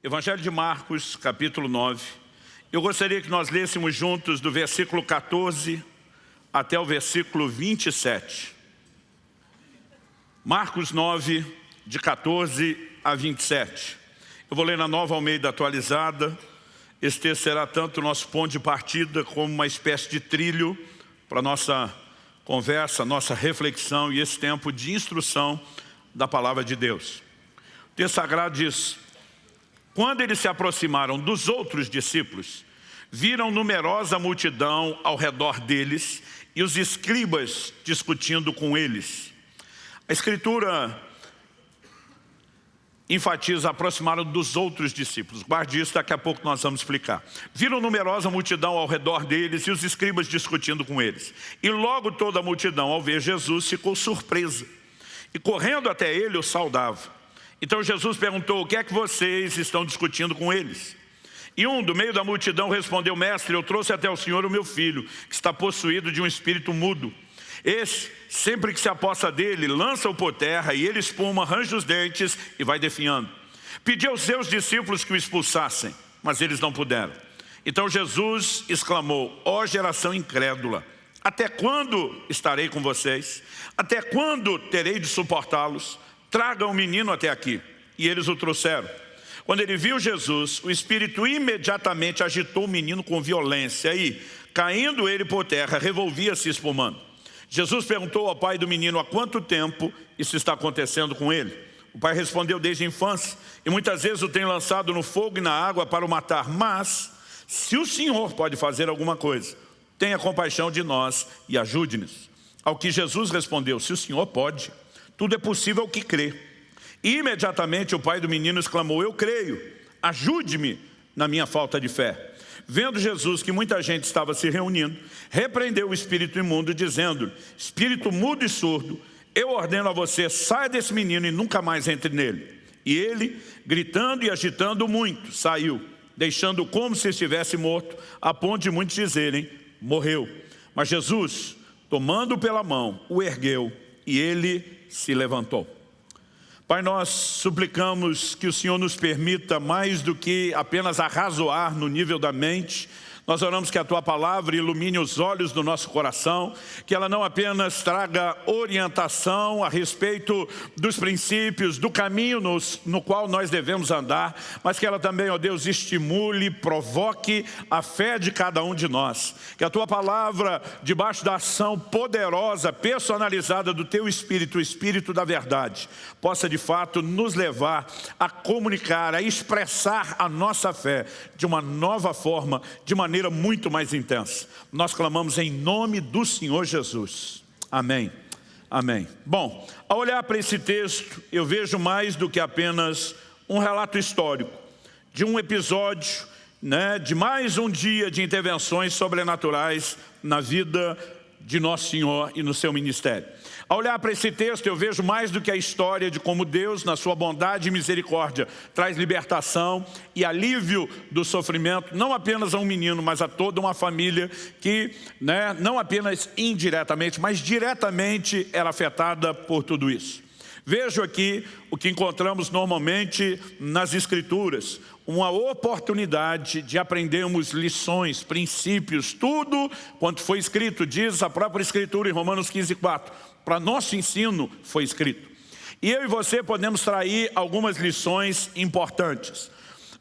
Evangelho de Marcos, capítulo 9. Eu gostaria que nós lêssemos juntos do versículo 14 até o versículo 27. Marcos 9, de 14 a 27. Eu vou ler na nova Almeida atualizada. Este texto será tanto nosso ponto de partida como uma espécie de trilho para nossa conversa, nossa reflexão e esse tempo de instrução da palavra de Deus. O texto sagrado diz, quando eles se aproximaram dos outros discípulos, viram numerosa multidão ao redor deles e os escribas discutindo com eles. A escritura enfatiza aproximaram dos outros discípulos. Guarde isso, daqui a pouco nós vamos explicar. Viram numerosa multidão ao redor deles e os escribas discutindo com eles. E logo toda a multidão, ao ver Jesus, ficou surpresa. E correndo até ele, o saudava. Então Jesus perguntou, o que é que vocês estão discutindo com eles? E um do meio da multidão respondeu, mestre, eu trouxe até o senhor o meu filho, que está possuído de um espírito mudo. Esse, sempre que se aposta dele, lança-o por terra e ele espuma, arranja os dentes e vai definhando. Pediu aos seus discípulos que o expulsassem, mas eles não puderam. Então Jesus exclamou, ó oh, geração incrédula, até quando estarei com vocês? Até quando terei de suportá-los? Traga o menino até aqui. E eles o trouxeram. Quando ele viu Jesus, o Espírito imediatamente agitou o menino com violência e, caindo ele por terra, revolvia-se espumando. Jesus perguntou ao pai do menino há quanto tempo isso está acontecendo com ele. O pai respondeu desde a infância, e muitas vezes o tem lançado no fogo e na água para o matar. Mas, se o Senhor pode fazer alguma coisa, tenha compaixão de nós e ajude-nos. Ao que Jesus respondeu, se o Senhor pode, tudo é possível ao que crê. Imediatamente o pai do menino exclamou, eu creio, ajude-me na minha falta de fé. Vendo Jesus que muita gente estava se reunindo, repreendeu o espírito imundo, dizendo, espírito mudo e surdo, eu ordeno a você, saia desse menino e nunca mais entre nele. E ele, gritando e agitando muito, saiu, deixando como se estivesse morto, a ponto de muitos dizerem, morreu. Mas Jesus, tomando pela mão, o ergueu e ele se levantou. Pai, nós suplicamos que o Senhor nos permita mais do que apenas arrazoar no nível da mente, nós oramos que a Tua palavra ilumine os olhos do nosso coração, que ela não apenas traga orientação a respeito dos princípios, do caminho nos, no qual nós devemos andar, mas que ela também, ó Deus, estimule, provoque a fé de cada um de nós. Que a Tua palavra, debaixo da ação poderosa, personalizada do Teu Espírito, o Espírito da verdade, possa de fato nos levar a comunicar, a expressar a nossa fé de uma nova forma, de maneira maneira muito mais intensa. Nós clamamos em nome do Senhor Jesus. Amém. Amém. Bom, ao olhar para esse texto, eu vejo mais do que apenas um relato histórico de um episódio, né, de mais um dia de intervenções sobrenaturais na vida de Nosso Senhor e no seu ministério. Ao olhar para esse texto, eu vejo mais do que a história de como Deus, na sua bondade e misericórdia, traz libertação e alívio do sofrimento, não apenas a um menino, mas a toda uma família que, né, não apenas indiretamente, mas diretamente era afetada por tudo isso. Vejo aqui o que encontramos normalmente nas Escrituras, uma oportunidade de aprendermos lições, princípios, tudo quanto foi escrito, diz a própria Escritura em Romanos 15, 4 para nosso ensino foi escrito. E eu e você podemos trair algumas lições importantes.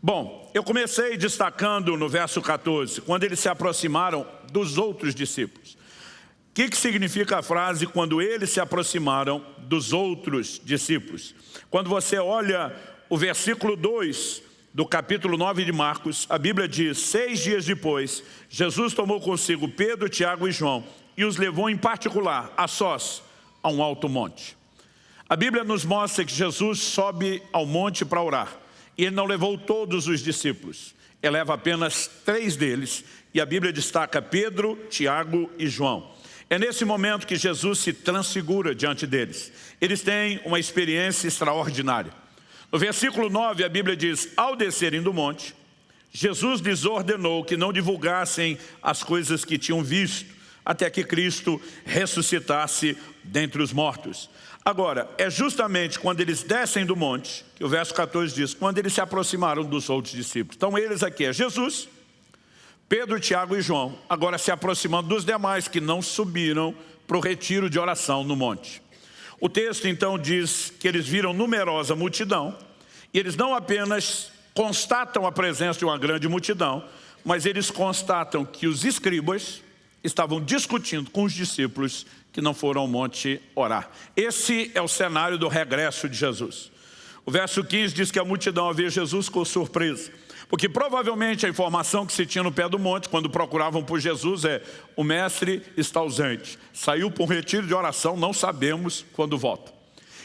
Bom, eu comecei destacando no verso 14, quando eles se aproximaram dos outros discípulos. O que, que significa a frase quando eles se aproximaram dos outros discípulos? Quando você olha o versículo 2 do capítulo 9 de Marcos, a Bíblia diz, seis dias depois, Jesus tomou consigo Pedro, Tiago e João e os levou em particular a sós a um alto monte. A Bíblia nos mostra que Jesus sobe ao monte para orar. E ele não levou todos os discípulos. Ele leva apenas três deles. E a Bíblia destaca Pedro, Tiago e João. É nesse momento que Jesus se transfigura diante deles. Eles têm uma experiência extraordinária. No versículo 9, a Bíblia diz, ao descerem do monte, Jesus lhes ordenou que não divulgassem as coisas que tinham visto, até que Cristo ressuscitasse dentre os mortos. Agora, é justamente quando eles descem do monte, que o verso 14 diz, quando eles se aproximaram dos outros discípulos. Então eles aqui é Jesus, Pedro, Tiago e João, agora se aproximando dos demais que não subiram para o retiro de oração no monte. O texto então diz que eles viram numerosa multidão e eles não apenas constatam a presença de uma grande multidão, mas eles constatam que os escribas estavam discutindo com os discípulos que não foram ao monte orar. Esse é o cenário do regresso de Jesus. O verso 15 diz que a multidão havia Jesus com surpresa. Porque provavelmente a informação que se tinha no pé do monte, quando procuravam por Jesus, é o mestre está ausente. Saiu para um retiro de oração, não sabemos quando volta.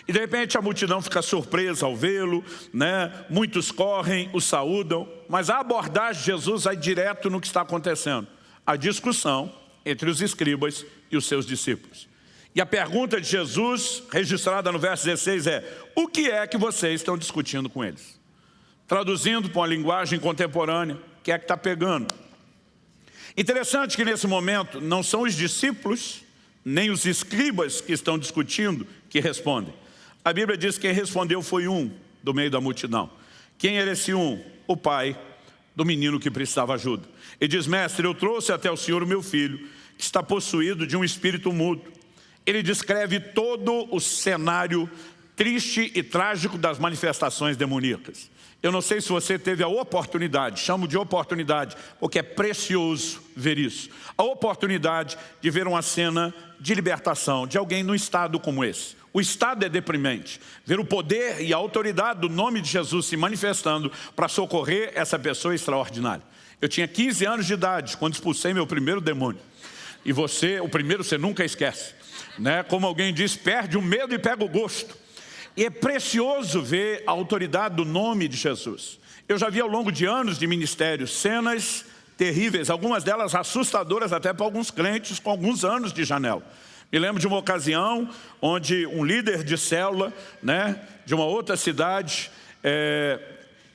E de repente a multidão fica surpresa ao vê-lo, né? muitos correm, o saúdam, mas a abordagem de Jesus vai direto no que está acontecendo. A discussão entre os escribas e os seus discípulos. E a pergunta de Jesus, registrada no verso 16, é o que é que vocês estão discutindo com eles? Traduzindo para uma linguagem contemporânea, o que é que está pegando? Interessante que nesse momento não são os discípulos, nem os escribas que estão discutindo que respondem. A Bíblia diz que quem respondeu foi um do meio da multidão. Quem era esse um? O pai do menino que precisava ajuda. Ele diz, mestre, eu trouxe até o senhor o meu filho, que está possuído de um espírito mudo. Ele descreve todo o cenário triste e trágico das manifestações demoníacas. Eu não sei se você teve a oportunidade, chamo de oportunidade, porque é precioso ver isso. A oportunidade de ver uma cena de libertação de alguém num estado como esse. O estado é deprimente. Ver o poder e a autoridade do nome de Jesus se manifestando para socorrer essa pessoa extraordinária. Eu tinha 15 anos de idade quando expulsei meu primeiro demônio. E você, o primeiro você nunca esquece. Né? Como alguém diz, perde o medo e pega o gosto. E é precioso ver a autoridade do nome de Jesus. Eu já vi ao longo de anos de ministério cenas terríveis, algumas delas assustadoras até para alguns crentes com alguns anos de janela. Me lembro de uma ocasião onde um líder de célula, né, de uma outra cidade, é,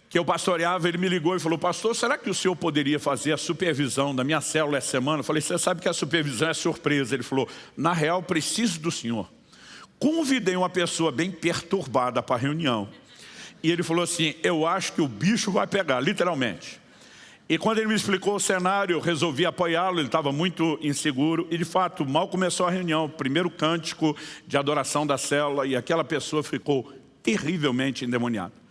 que eu pastoreava, ele me ligou e falou, pastor, será que o senhor poderia fazer a supervisão da minha célula essa semana? Eu falei, você sabe que a supervisão é surpresa. Ele falou, na real, preciso do senhor. Convidei uma pessoa bem perturbada para a reunião. E ele falou assim, eu acho que o bicho vai pegar, literalmente. E quando ele me explicou o cenário, eu resolvi apoiá-lo, ele estava muito inseguro. E de fato, mal começou a reunião, primeiro cântico de adoração da célula, e aquela pessoa ficou terrivelmente endemoniada.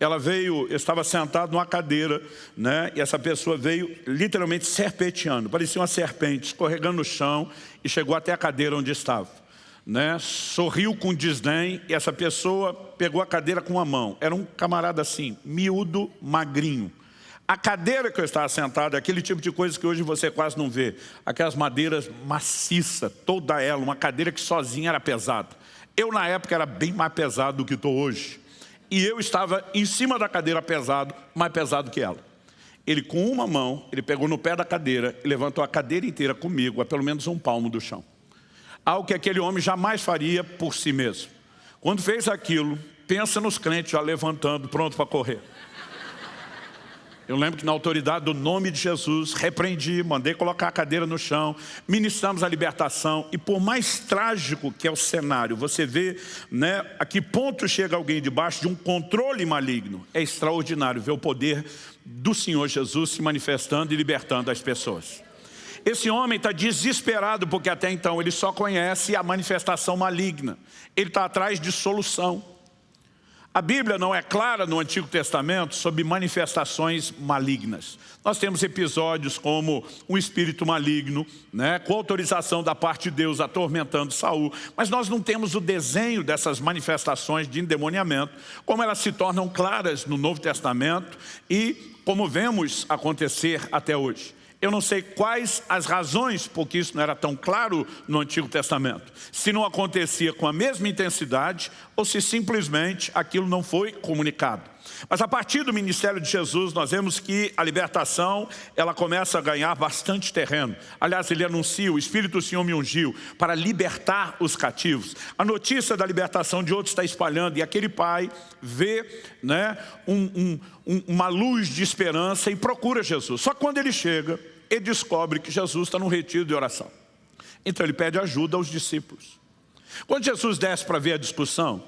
Ela veio, eu estava sentado numa cadeira, né, e essa pessoa veio literalmente serpenteando, parecia uma serpente, escorregando no chão, e chegou até a cadeira onde estava né, sorriu com desdém e essa pessoa pegou a cadeira com a mão. Era um camarada assim, miúdo, magrinho. A cadeira que eu estava sentado, aquele tipo de coisa que hoje você quase não vê. Aquelas madeiras maciça, toda ela, uma cadeira que sozinha era pesada. Eu na época era bem mais pesado do que estou hoje. E eu estava em cima da cadeira pesado, mais pesado que ela. Ele com uma mão, ele pegou no pé da cadeira e levantou a cadeira inteira comigo, a pelo menos um palmo do chão algo que aquele homem jamais faria por si mesmo. Quando fez aquilo, pensa nos crentes já levantando, pronto para correr. Eu lembro que na autoridade do nome de Jesus, repreendi, mandei colocar a cadeira no chão, ministramos a libertação e por mais trágico que é o cenário, você vê né, a que ponto chega alguém debaixo de um controle maligno. É extraordinário ver o poder do Senhor Jesus se manifestando e libertando as pessoas. Esse homem está desesperado porque até então ele só conhece a manifestação maligna. Ele está atrás de solução. A Bíblia não é clara no Antigo Testamento sobre manifestações malignas. Nós temos episódios como um espírito maligno, né, com autorização da parte de Deus atormentando Saul, mas nós não temos o desenho dessas manifestações de endemoniamento, como elas se tornam claras no Novo Testamento e como vemos acontecer até hoje. Eu não sei quais as razões, porque isso não era tão claro no Antigo Testamento. Se não acontecia com a mesma intensidade ou se simplesmente aquilo não foi comunicado. Mas a partir do ministério de Jesus, nós vemos que a libertação, ela começa a ganhar bastante terreno. Aliás, ele anuncia, o Espírito do Senhor me ungiu para libertar os cativos. A notícia da libertação de outros está espalhando e aquele pai vê né, um, um, uma luz de esperança e procura Jesus. Só quando ele chega, ele descobre que Jesus está num retiro de oração. Então ele pede ajuda aos discípulos. Quando Jesus desce para ver a discussão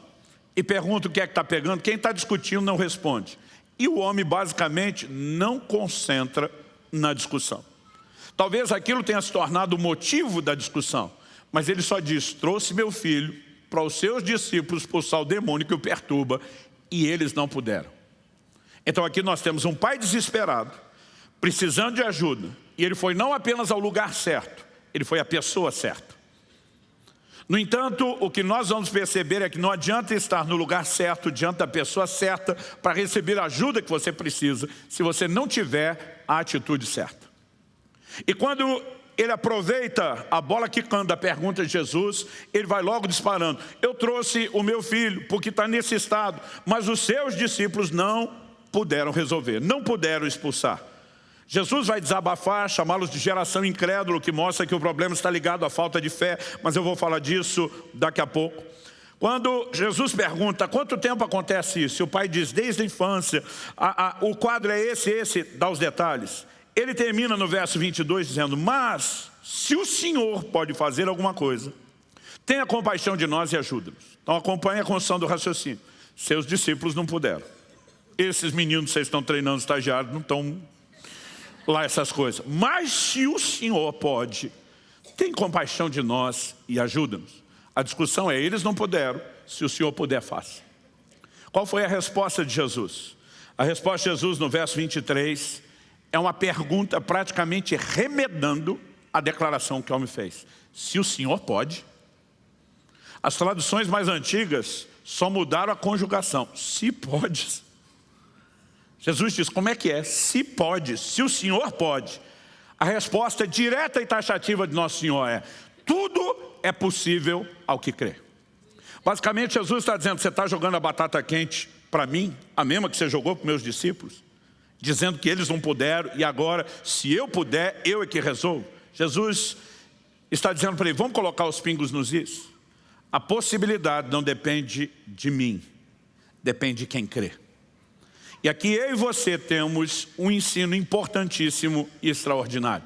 e pergunta o que é que está pegando, quem está discutindo não responde. E o homem basicamente não concentra na discussão. Talvez aquilo tenha se tornado o motivo da discussão, mas ele só diz, trouxe meu filho para os seus discípulos expulsar o demônio que o perturba e eles não puderam. Então aqui nós temos um pai desesperado, precisando de ajuda, e ele foi não apenas ao lugar certo, ele foi a pessoa certa. No entanto, o que nós vamos perceber é que não adianta estar no lugar certo, diante da pessoa certa, para receber a ajuda que você precisa, se você não tiver a atitude certa. E quando ele aproveita a bola quicando da pergunta de Jesus, ele vai logo disparando. Eu trouxe o meu filho porque está nesse estado, mas os seus discípulos não puderam resolver, não puderam expulsar. Jesus vai desabafar, chamá-los de geração incrédula, que mostra que o problema está ligado à falta de fé, mas eu vou falar disso daqui a pouco. Quando Jesus pergunta quanto tempo acontece isso, e o pai diz desde a infância, a, a, o quadro é esse, esse, dá os detalhes. Ele termina no verso 22 dizendo, mas se o Senhor pode fazer alguma coisa, tenha compaixão de nós e ajuda-nos. Então acompanhe a construção do raciocínio. Seus discípulos não puderam. Esses meninos que vocês estão treinando estagiários não estão lá essas coisas. Mas se o Senhor pode, tem compaixão de nós e ajuda-nos. A discussão é, eles não puderam, se o Senhor puder, faça. Qual foi a resposta de Jesus? A resposta de Jesus no verso 23 é uma pergunta praticamente remedando a declaração que o homem fez. Se o Senhor pode. As traduções mais antigas só mudaram a conjugação. Se pode. Jesus diz, como é que é? Se pode, se o Senhor pode. A resposta direta e taxativa de Nosso Senhor é, tudo é possível ao que crê. Basicamente, Jesus está dizendo, você está jogando a batata quente para mim, a mesma que você jogou para meus discípulos, dizendo que eles não puderam e agora, se eu puder, eu é que resolvo. Jesus está dizendo para ele, vamos colocar os pingos nos is. A possibilidade não depende de mim, depende de quem crê. E aqui eu e você temos um ensino importantíssimo e extraordinário.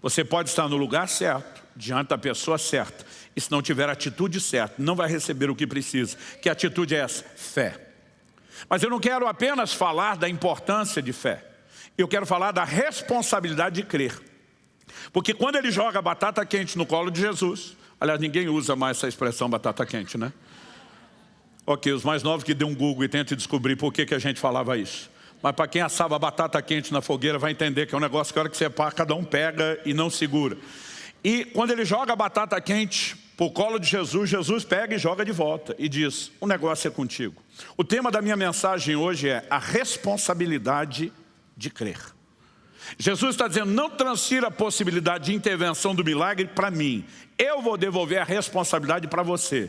Você pode estar no lugar certo, diante da pessoa certa, e se não tiver a atitude certa, não vai receber o que precisa. Que atitude é essa? Fé. Mas eu não quero apenas falar da importância de fé. Eu quero falar da responsabilidade de crer. Porque quando ele joga batata quente no colo de Jesus, aliás, ninguém usa mais essa expressão batata quente, né? Ok, os mais novos que dêem um Google e tentem descobrir por que, que a gente falava isso. Mas para quem assava batata quente na fogueira vai entender que é um negócio que a hora que você pá, cada um pega e não segura. E quando ele joga a batata quente para o colo de Jesus, Jesus pega e joga de volta e diz, o negócio é contigo. O tema da minha mensagem hoje é a responsabilidade de crer. Jesus está dizendo, não transfira a possibilidade de intervenção do milagre para mim. Eu vou devolver a responsabilidade para você.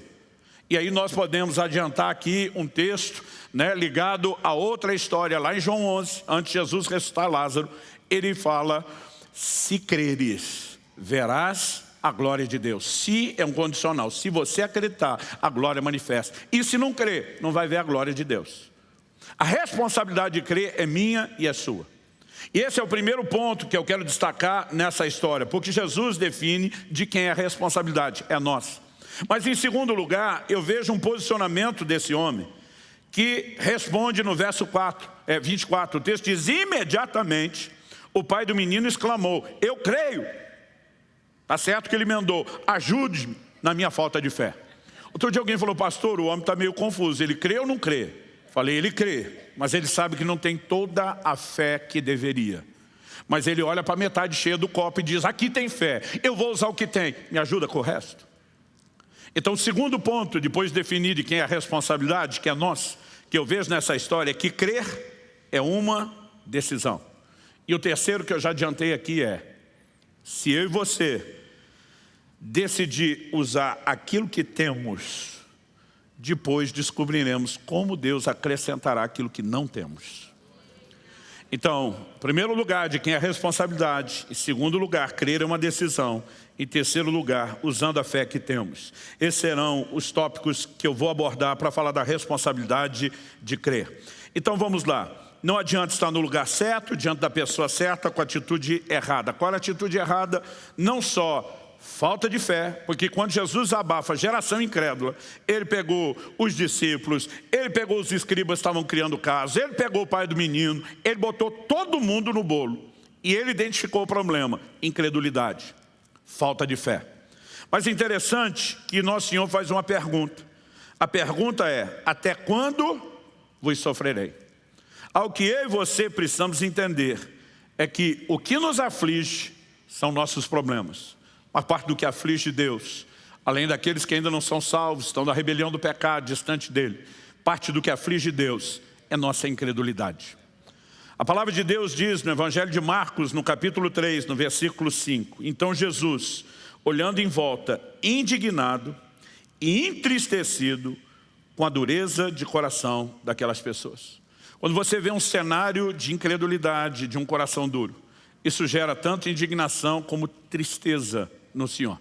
E aí nós podemos adiantar aqui um texto né, ligado a outra história, lá em João 11, antes de Jesus ressuscitar Lázaro, ele fala, se creres, verás a glória de Deus. Se é um condicional, se você acreditar, a glória manifesta. E se não crer, não vai ver a glória de Deus. A responsabilidade de crer é minha e é sua. E esse é o primeiro ponto que eu quero destacar nessa história, porque Jesus define de quem é a responsabilidade, é nossa. Mas em segundo lugar, eu vejo um posicionamento desse homem que responde no verso 4, é, 24, o texto diz, imediatamente o pai do menino exclamou, eu creio. Está certo que ele emendou, ajude-me na minha falta de fé. Outro dia alguém falou, pastor, o homem está meio confuso, ele crê ou não crê? Falei, ele crê, mas ele sabe que não tem toda a fé que deveria. Mas ele olha para a metade cheia do copo e diz, aqui tem fé, eu vou usar o que tem, me ajuda com o resto. Então, o segundo ponto, depois de definir de quem é a responsabilidade, que é nós, que eu vejo nessa história, é que crer é uma decisão. E o terceiro que eu já adiantei aqui é, se eu e você decidir usar aquilo que temos, depois descobriremos como Deus acrescentará aquilo que não temos. Então, primeiro lugar, de quem é a responsabilidade. Em segundo lugar, crer é uma decisão. Em terceiro lugar, usando a fé que temos. Esses serão os tópicos que eu vou abordar para falar da responsabilidade de crer. Então vamos lá. Não adianta estar no lugar certo, diante da pessoa certa, com a atitude errada. Qual é a atitude errada? Não só falta de fé, porque quando Jesus abafa a geração incrédula, ele pegou os discípulos, ele pegou os escribas que estavam criando casos, ele pegou o pai do menino, ele botou todo mundo no bolo. E ele identificou o problema, incredulidade, falta de fé. Mas é interessante que Nosso Senhor faz uma pergunta. A pergunta é, até quando vos sofrerei? Ao que eu e você precisamos entender é que o que nos aflige são nossos problemas. A parte do que aflige Deus, além daqueles que ainda não são salvos, estão na rebelião do pecado, distante dele. Parte do que aflige Deus é nossa incredulidade. A palavra de Deus diz no Evangelho de Marcos, no capítulo 3, no versículo 5. Então Jesus, olhando em volta, indignado e entristecido com a dureza de coração daquelas pessoas. Quando você vê um cenário de incredulidade, de um coração duro, isso gera tanto indignação como tristeza no Senhor.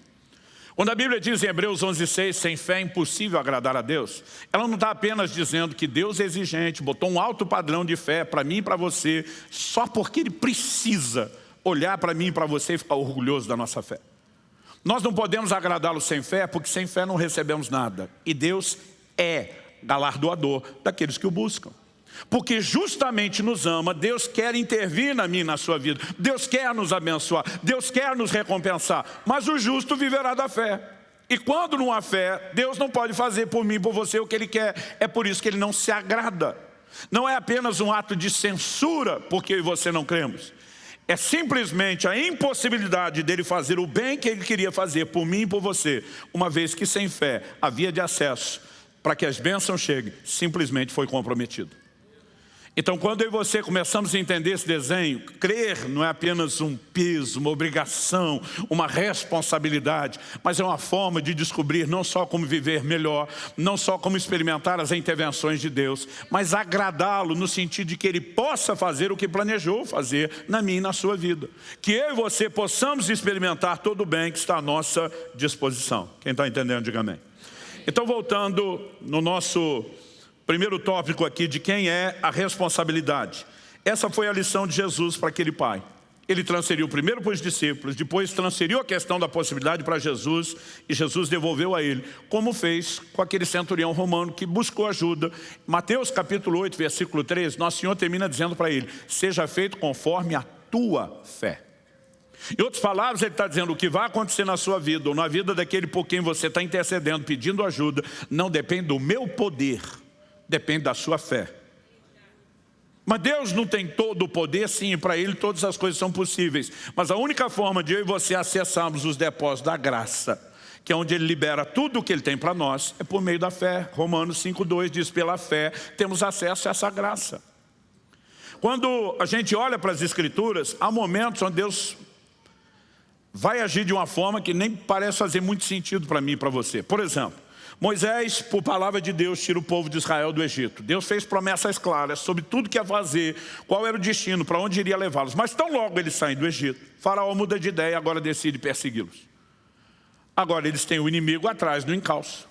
Quando a Bíblia diz em Hebreus 11,6, sem fé é impossível agradar a Deus, ela não está apenas dizendo que Deus é exigente, botou um alto padrão de fé para mim e para você, só porque Ele precisa olhar para mim e para você e ficar orgulhoso da nossa fé. Nós não podemos agradá-lo sem fé, porque sem fé não recebemos nada. E Deus é galardoador daqueles que o buscam. Porque justamente nos ama, Deus quer intervir na minha e na sua vida. Deus quer nos abençoar, Deus quer nos recompensar. Mas o justo viverá da fé. E quando não há fé, Deus não pode fazer por mim por você o que Ele quer. É por isso que Ele não se agrada. Não é apenas um ato de censura porque eu e você não cremos. É simplesmente a impossibilidade dele fazer o bem que ele queria fazer por mim e por você, uma vez que sem fé havia de acesso para que as bênçãos cheguem, simplesmente foi comprometido. Então, quando eu e você começamos a entender esse desenho, crer não é apenas um peso, uma obrigação, uma responsabilidade, mas é uma forma de descobrir não só como viver melhor, não só como experimentar as intervenções de Deus, mas agradá-lo no sentido de que Ele possa fazer o que planejou fazer na minha e na sua vida. Que eu e você possamos experimentar todo o bem que está à nossa disposição. Quem está entendendo, diga amém. Então, voltando no nosso Primeiro tópico aqui de quem é a responsabilidade. Essa foi a lição de Jesus para aquele pai. Ele transferiu primeiro para os discípulos, depois transferiu a questão da possibilidade para Jesus e Jesus devolveu a ele, como fez com aquele centurião romano que buscou ajuda. Mateus capítulo 8, versículo 3, Nosso Senhor termina dizendo para ele, seja feito conforme a tua fé. Em outras palavras, ele está dizendo o que vai acontecer na sua vida ou na vida daquele por quem você está intercedendo, pedindo ajuda, não depende do meu poder, depende da sua fé. Mas Deus não tem todo o poder, sim, para Ele todas as coisas são possíveis. Mas a única forma de eu e você acessarmos os depósitos da graça, que é onde Ele libera tudo o que Ele tem para nós, é por meio da fé. Romanos 5,2 diz, pela fé temos acesso a essa graça. Quando a gente olha para as Escrituras, há momentos onde Deus vai agir de uma forma que nem parece fazer muito sentido para mim e para você. Por exemplo, Moisés, por palavra de Deus, tira o povo de Israel do Egito. Deus fez promessas claras sobre tudo que ia fazer, qual era o destino, para onde iria levá-los. Mas tão logo eles saem do Egito, Faraó muda de ideia e agora decide persegui-los. Agora eles têm o inimigo atrás do encalço.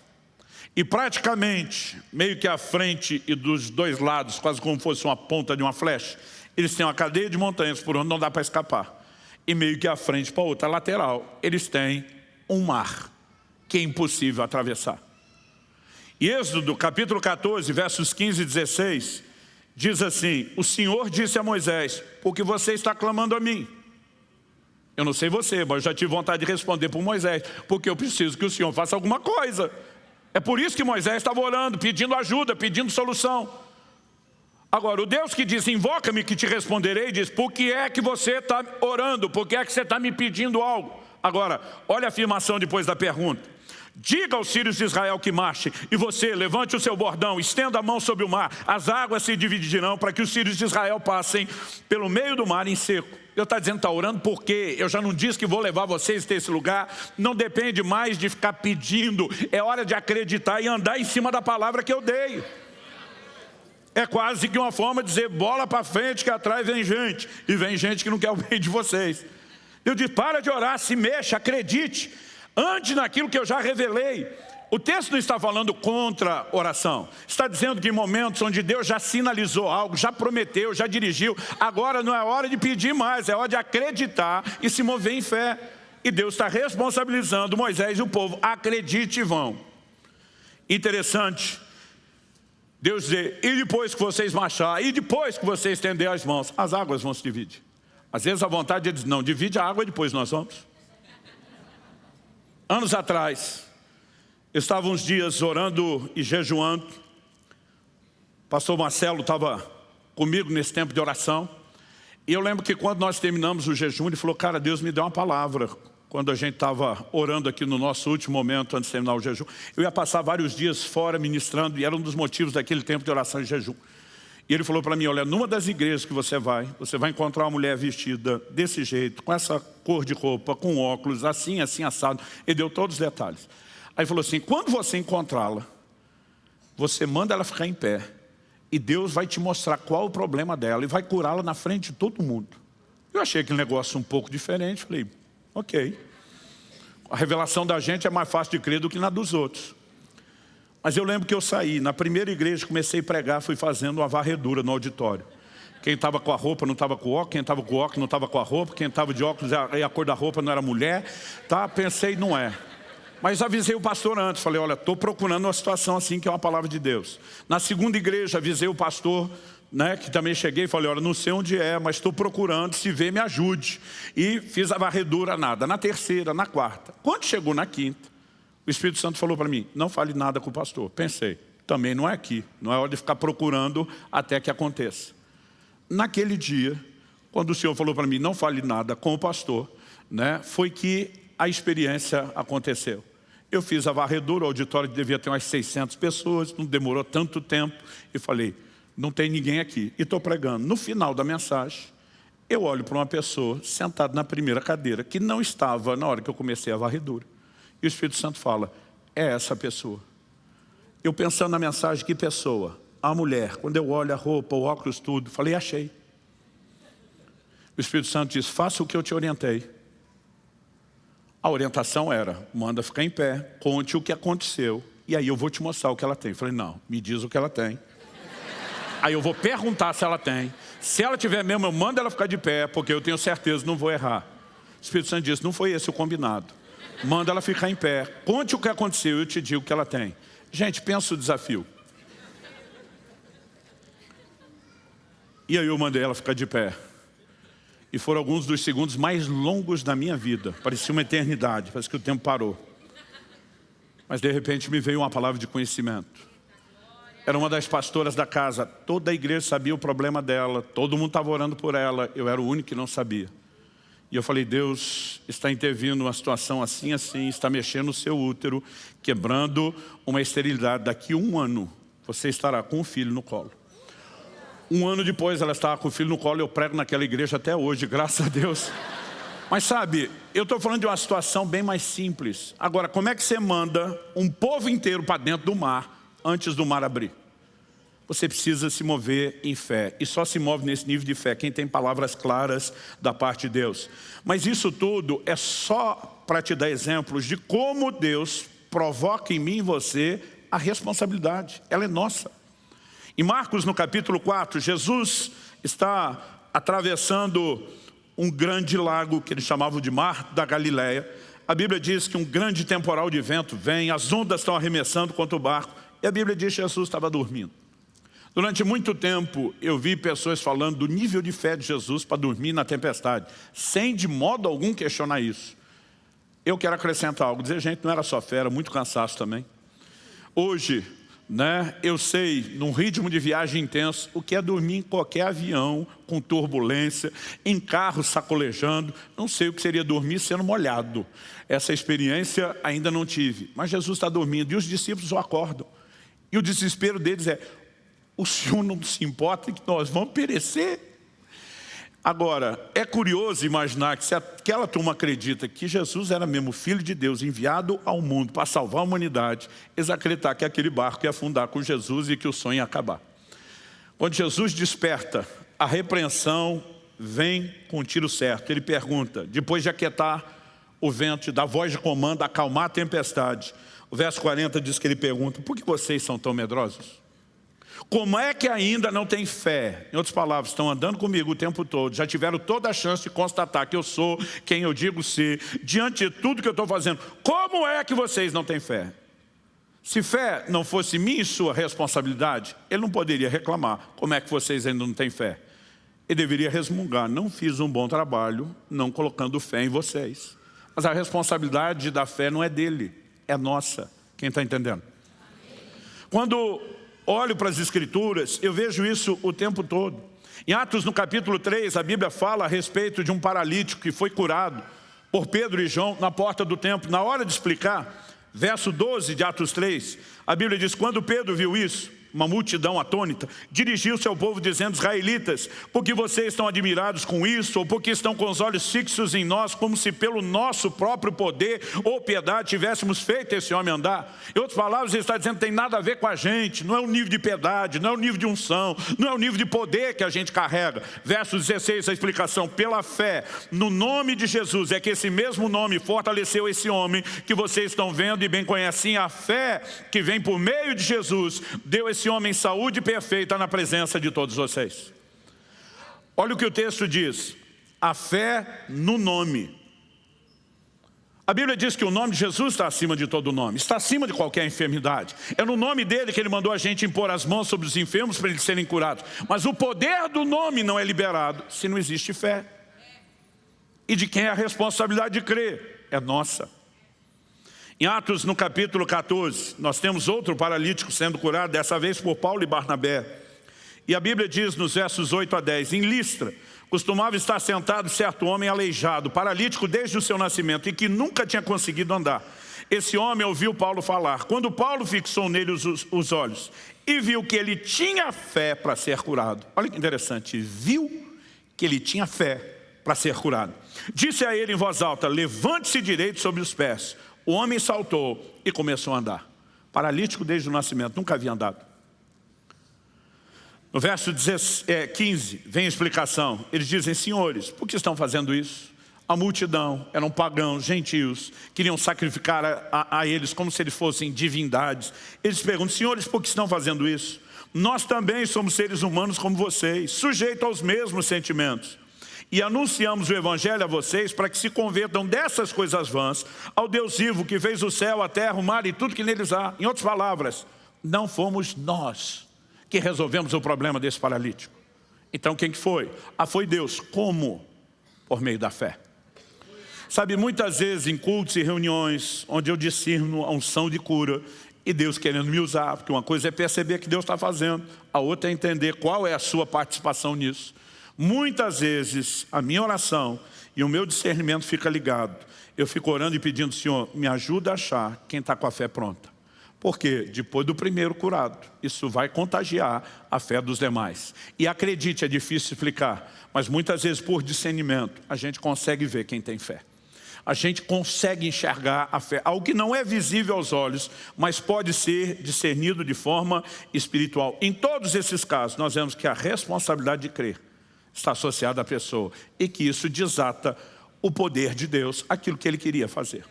E praticamente, meio que à frente e dos dois lados, quase como fosse uma ponta de uma flecha, eles têm uma cadeia de montanhas por onde não dá para escapar. E meio que à frente para a outra lateral, eles têm um mar que é impossível atravessar. Êxodo, capítulo 14, versos 15 e 16, diz assim, o Senhor disse a Moisés, porque você está clamando a mim. Eu não sei você, mas eu já tive vontade de responder por Moisés, porque eu preciso que o Senhor faça alguma coisa. É por isso que Moisés estava orando, pedindo ajuda, pedindo solução. Agora, o Deus que diz, invoca-me que te responderei, diz, por que é que você está orando? Por que é que você está me pedindo algo? Agora, olha a afirmação depois da pergunta. Diga aos sírios de Israel que marche, e você levante o seu bordão, estenda a mão sobre o mar, as águas se dividirão para que os sírios de Israel passem pelo meio do mar em seco. Eu está dizendo, está orando porque eu já não disse que vou levar vocês até esse lugar, não depende mais de ficar pedindo, é hora de acreditar e andar em cima da palavra que eu dei. É quase que uma forma de dizer, bola para frente que atrás vem gente, e vem gente que não quer o bem de vocês. Eu disse, para de orar, se mexa, acredite, Antes naquilo que eu já revelei. O texto não está falando contra oração. Está dizendo que em momentos onde Deus já sinalizou algo, já prometeu, já dirigiu, agora não é hora de pedir mais, é hora de acreditar e se mover em fé. E Deus está responsabilizando Moisés e o povo. Acredite e vão. Interessante. Deus dizer, e depois que vocês marchar, e depois que vocês estender as mãos, as águas vão se dividir. Às vezes a vontade é dizer, não, divide a água e depois nós vamos. Anos atrás, eu estava uns dias orando e jejuando. Pastor Marcelo estava comigo nesse tempo de oração. E eu lembro que quando nós terminamos o jejum, ele falou, cara, Deus me deu uma palavra. Quando a gente estava orando aqui no nosso último momento, antes de terminar o jejum, eu ia passar vários dias fora ministrando, e era um dos motivos daquele tempo de oração e jejum. E ele falou para mim, olha, numa das igrejas que você vai, você vai encontrar uma mulher vestida desse jeito, com essa cor de roupa, com óculos, assim, assim, assado. Ele deu todos os detalhes. Aí falou assim, quando você encontrá-la, você manda ela ficar em pé e Deus vai te mostrar qual o problema dela e vai curá-la na frente de todo mundo. Eu achei aquele negócio um pouco diferente, falei, ok. A revelação da gente é mais fácil de crer do que na dos outros. Mas eu lembro que eu saí, na primeira igreja comecei a pregar, fui fazendo uma varredura no auditório. Quem estava com a roupa não estava com o óculos, quem estava com o óculos não estava com a roupa, quem estava de óculos e a cor da roupa não era mulher. Tá? Pensei, não é. Mas avisei o pastor antes, falei, olha, estou procurando uma situação assim que é uma palavra de Deus. Na segunda igreja, avisei o pastor, né, que também cheguei falei, olha, não sei onde é, mas estou procurando, se vê, me ajude. E fiz a varredura, nada. Na terceira, na quarta. Quando chegou na quinta, o Espírito Santo falou para mim, não fale nada com o pastor. Pensei, também não é aqui, não é hora de ficar procurando até que aconteça. Naquele dia, quando o Senhor falou para mim, não fale nada com o pastor, né, foi que a experiência aconteceu. Eu fiz a varredura, o auditório devia ter umas 600 pessoas, não demorou tanto tempo, e falei, não tem ninguém aqui, e estou pregando. No final da mensagem, eu olho para uma pessoa sentada na primeira cadeira, que não estava na hora que eu comecei a varredura. E o Espírito Santo fala, é essa pessoa. Eu pensando na mensagem, que pessoa? A mulher. Quando eu olho a roupa, o óculos, tudo, falei, achei. O Espírito Santo diz, faça o que eu te orientei. A orientação era, manda ficar em pé, conte o que aconteceu, e aí eu vou te mostrar o que ela tem. Eu falei, não, me diz o que ela tem. Aí eu vou perguntar se ela tem. Se ela tiver mesmo, eu mando ela ficar de pé, porque eu tenho certeza, não vou errar. O Espírito Santo disse, não foi esse o combinado. Manda ela ficar em pé. Conte o que aconteceu, eu te digo o que ela tem. Gente, pensa o desafio. E aí eu mandei ela ficar de pé. E foram alguns dos segundos mais longos da minha vida. Parecia uma eternidade, parece que o tempo parou. Mas de repente me veio uma palavra de conhecimento. Era uma das pastoras da casa. Toda a igreja sabia o problema dela. Todo mundo estava orando por ela. Eu era o único que não sabia. E eu falei, Deus está intervindo numa situação assim, assim, está mexendo no seu útero, quebrando uma esterilidade. Daqui um ano, você estará com um filho no colo. Um ano depois ela estava com o filho no colo, eu prego naquela igreja até hoje, graças a Deus. Mas sabe, eu estou falando de uma situação bem mais simples. Agora, como é que você manda um povo inteiro para dentro do mar antes do mar abrir? Você precisa se mover em fé. E só se move nesse nível de fé quem tem palavras claras da parte de Deus. Mas isso tudo é só para te dar exemplos de como Deus provoca em mim e você a responsabilidade. Ela é nossa. Em Marcos, no capítulo 4, Jesus está atravessando um grande lago que eles chamavam de Mar da Galileia. A Bíblia diz que um grande temporal de vento vem, as ondas estão arremessando contra o barco. E a Bíblia diz que Jesus estava dormindo. Durante muito tempo eu vi pessoas falando do nível de fé de Jesus para dormir na tempestade, sem de modo algum questionar isso. Eu quero acrescentar algo, dizer, gente, não era só fé, era muito cansaço também. Hoje, né? Eu sei, num ritmo de viagem intenso, o que é dormir em qualquer avião, com turbulência, em carro sacolejando. Não sei o que seria dormir sendo molhado. Essa experiência ainda não tive. Mas Jesus está dormindo e os discípulos o acordam. E o desespero deles é, o Senhor não se importa que nós vamos perecer? Agora, é curioso imaginar que se aquela turma acredita que Jesus era mesmo Filho de Deus enviado ao mundo para salvar a humanidade, eles acreditar que aquele barco ia afundar com Jesus e que o sonho ia acabar. Quando Jesus desperta, a repreensão vem com o tiro certo. Ele pergunta, depois de aquietar o vento, da voz de comando, acalmar a tempestade. O verso 40 diz que ele pergunta, por que vocês são tão medrosos? Como é que ainda não tem fé? Em outras palavras, estão andando comigo o tempo todo, já tiveram toda a chance de constatar que eu sou quem eu digo ser, diante de tudo que eu estou fazendo. Como é que vocês não têm fé? Se fé não fosse minha e sua responsabilidade, ele não poderia reclamar. Como é que vocês ainda não têm fé? Ele deveria resmungar, não fiz um bom trabalho, não colocando fé em vocês. Mas a responsabilidade da fé não é dele, é nossa. Quem está entendendo? Quando olho para as escrituras, eu vejo isso o tempo todo. Em Atos, no capítulo 3, a Bíblia fala a respeito de um paralítico que foi curado por Pedro e João na porta do templo. Na hora de explicar, verso 12 de Atos 3, a Bíblia diz, quando Pedro viu isso, uma multidão atônita, dirigiu-se ao povo dizendo, israelitas, porque vocês estão admirados com isso, ou porque estão com os olhos fixos em nós, como se pelo nosso próprio poder ou piedade tivéssemos feito esse homem andar. Em outras palavras, ele está dizendo, tem nada a ver com a gente, não é o nível de piedade, não é o nível de unção, não é o nível de poder que a gente carrega. Verso 16, a explicação, pela fé, no nome de Jesus, é que esse mesmo nome fortaleceu esse homem que vocês estão vendo e bem conhecem, a fé que vem por meio de Jesus, deu esse esse homem saúde perfeita na presença de todos vocês. Olha o que o texto diz, a fé no nome. A Bíblia diz que o nome de Jesus está acima de todo nome, está acima de qualquer enfermidade. É no nome dele que ele mandou a gente impor as mãos sobre os enfermos para eles serem curados. Mas o poder do nome não é liberado se não existe fé. E de quem é a responsabilidade de crer? É nossa. Em Atos, no capítulo 14, nós temos outro paralítico sendo curado, dessa vez por Paulo e Barnabé. E a Bíblia diz nos versos 8 a 10, em Listra, costumava estar sentado certo homem aleijado, paralítico desde o seu nascimento e que nunca tinha conseguido andar. Esse homem ouviu Paulo falar. Quando Paulo fixou nele os, os olhos e viu que ele tinha fé para ser curado. Olha que interessante, viu que ele tinha fé para ser curado. Disse a ele em voz alta, levante-se direito sobre os pés. O homem saltou e começou a andar. Paralítico desde o nascimento, nunca havia andado. No verso 15 é, vem a explicação. Eles dizem, senhores, por que estão fazendo isso? A multidão eram pagãos, gentios, queriam sacrificar a, a, a eles como se eles fossem divindades. Eles perguntam, senhores, por que estão fazendo isso? Nós também somos seres humanos como vocês, sujeitos aos mesmos sentimentos e anunciamos o Evangelho a vocês para que se convertam dessas coisas vãs ao Deus vivo que fez o céu, a terra, o mar e tudo que neles há. Em outras palavras, não fomos nós que resolvemos o problema desse paralítico. Então quem que foi? Ah, foi Deus. Como? Por meio da fé. Sabe, muitas vezes em cultos e reuniões onde eu discerno a unção de cura e Deus querendo me usar, porque uma coisa é perceber que Deus está fazendo, a outra é entender qual é a sua participação nisso. Muitas vezes a minha oração e o meu discernimento fica ligado. Eu fico orando e pedindo, Senhor, me ajuda a achar quem está com a fé pronta. Porque depois do primeiro curado, isso vai contagiar a fé dos demais. E acredite, é difícil explicar, mas muitas vezes por discernimento a gente consegue ver quem tem fé. A gente consegue enxergar a fé, algo que não é visível aos olhos, mas pode ser discernido de forma espiritual. Em todos esses casos, nós vemos que a responsabilidade de crer está associado à pessoa e que isso desata o poder de Deus, aquilo que ele queria fazer.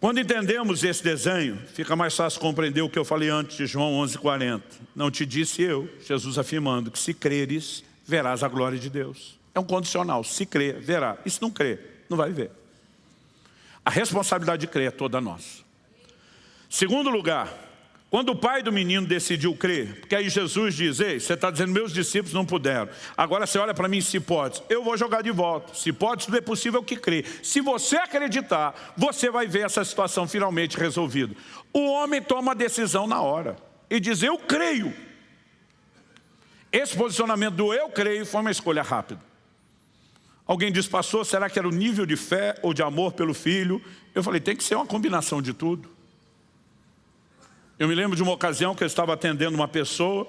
Quando entendemos esse desenho, fica mais fácil compreender o que eu falei antes de João 11,40. Não te disse eu, Jesus afirmando, que se creres, verás a glória de Deus. É um condicional, se crer, verá. E se não crer, não vai ver. A responsabilidade de crer é toda nossa. Segundo lugar, quando o pai do menino decidiu crer, porque aí Jesus diz, ei, você está dizendo, meus discípulos não puderam. Agora você olha para mim, se pode, eu vou jogar de volta. Se pode, tudo é possível que crê. Se você acreditar, você vai ver essa situação finalmente resolvida. O homem toma a decisão na hora e diz, eu creio. Esse posicionamento do eu creio foi uma escolha rápida. Alguém diz, pastor, será que era o nível de fé ou de amor pelo filho? Eu falei, tem que ser uma combinação de tudo. Eu me lembro de uma ocasião que eu estava atendendo uma pessoa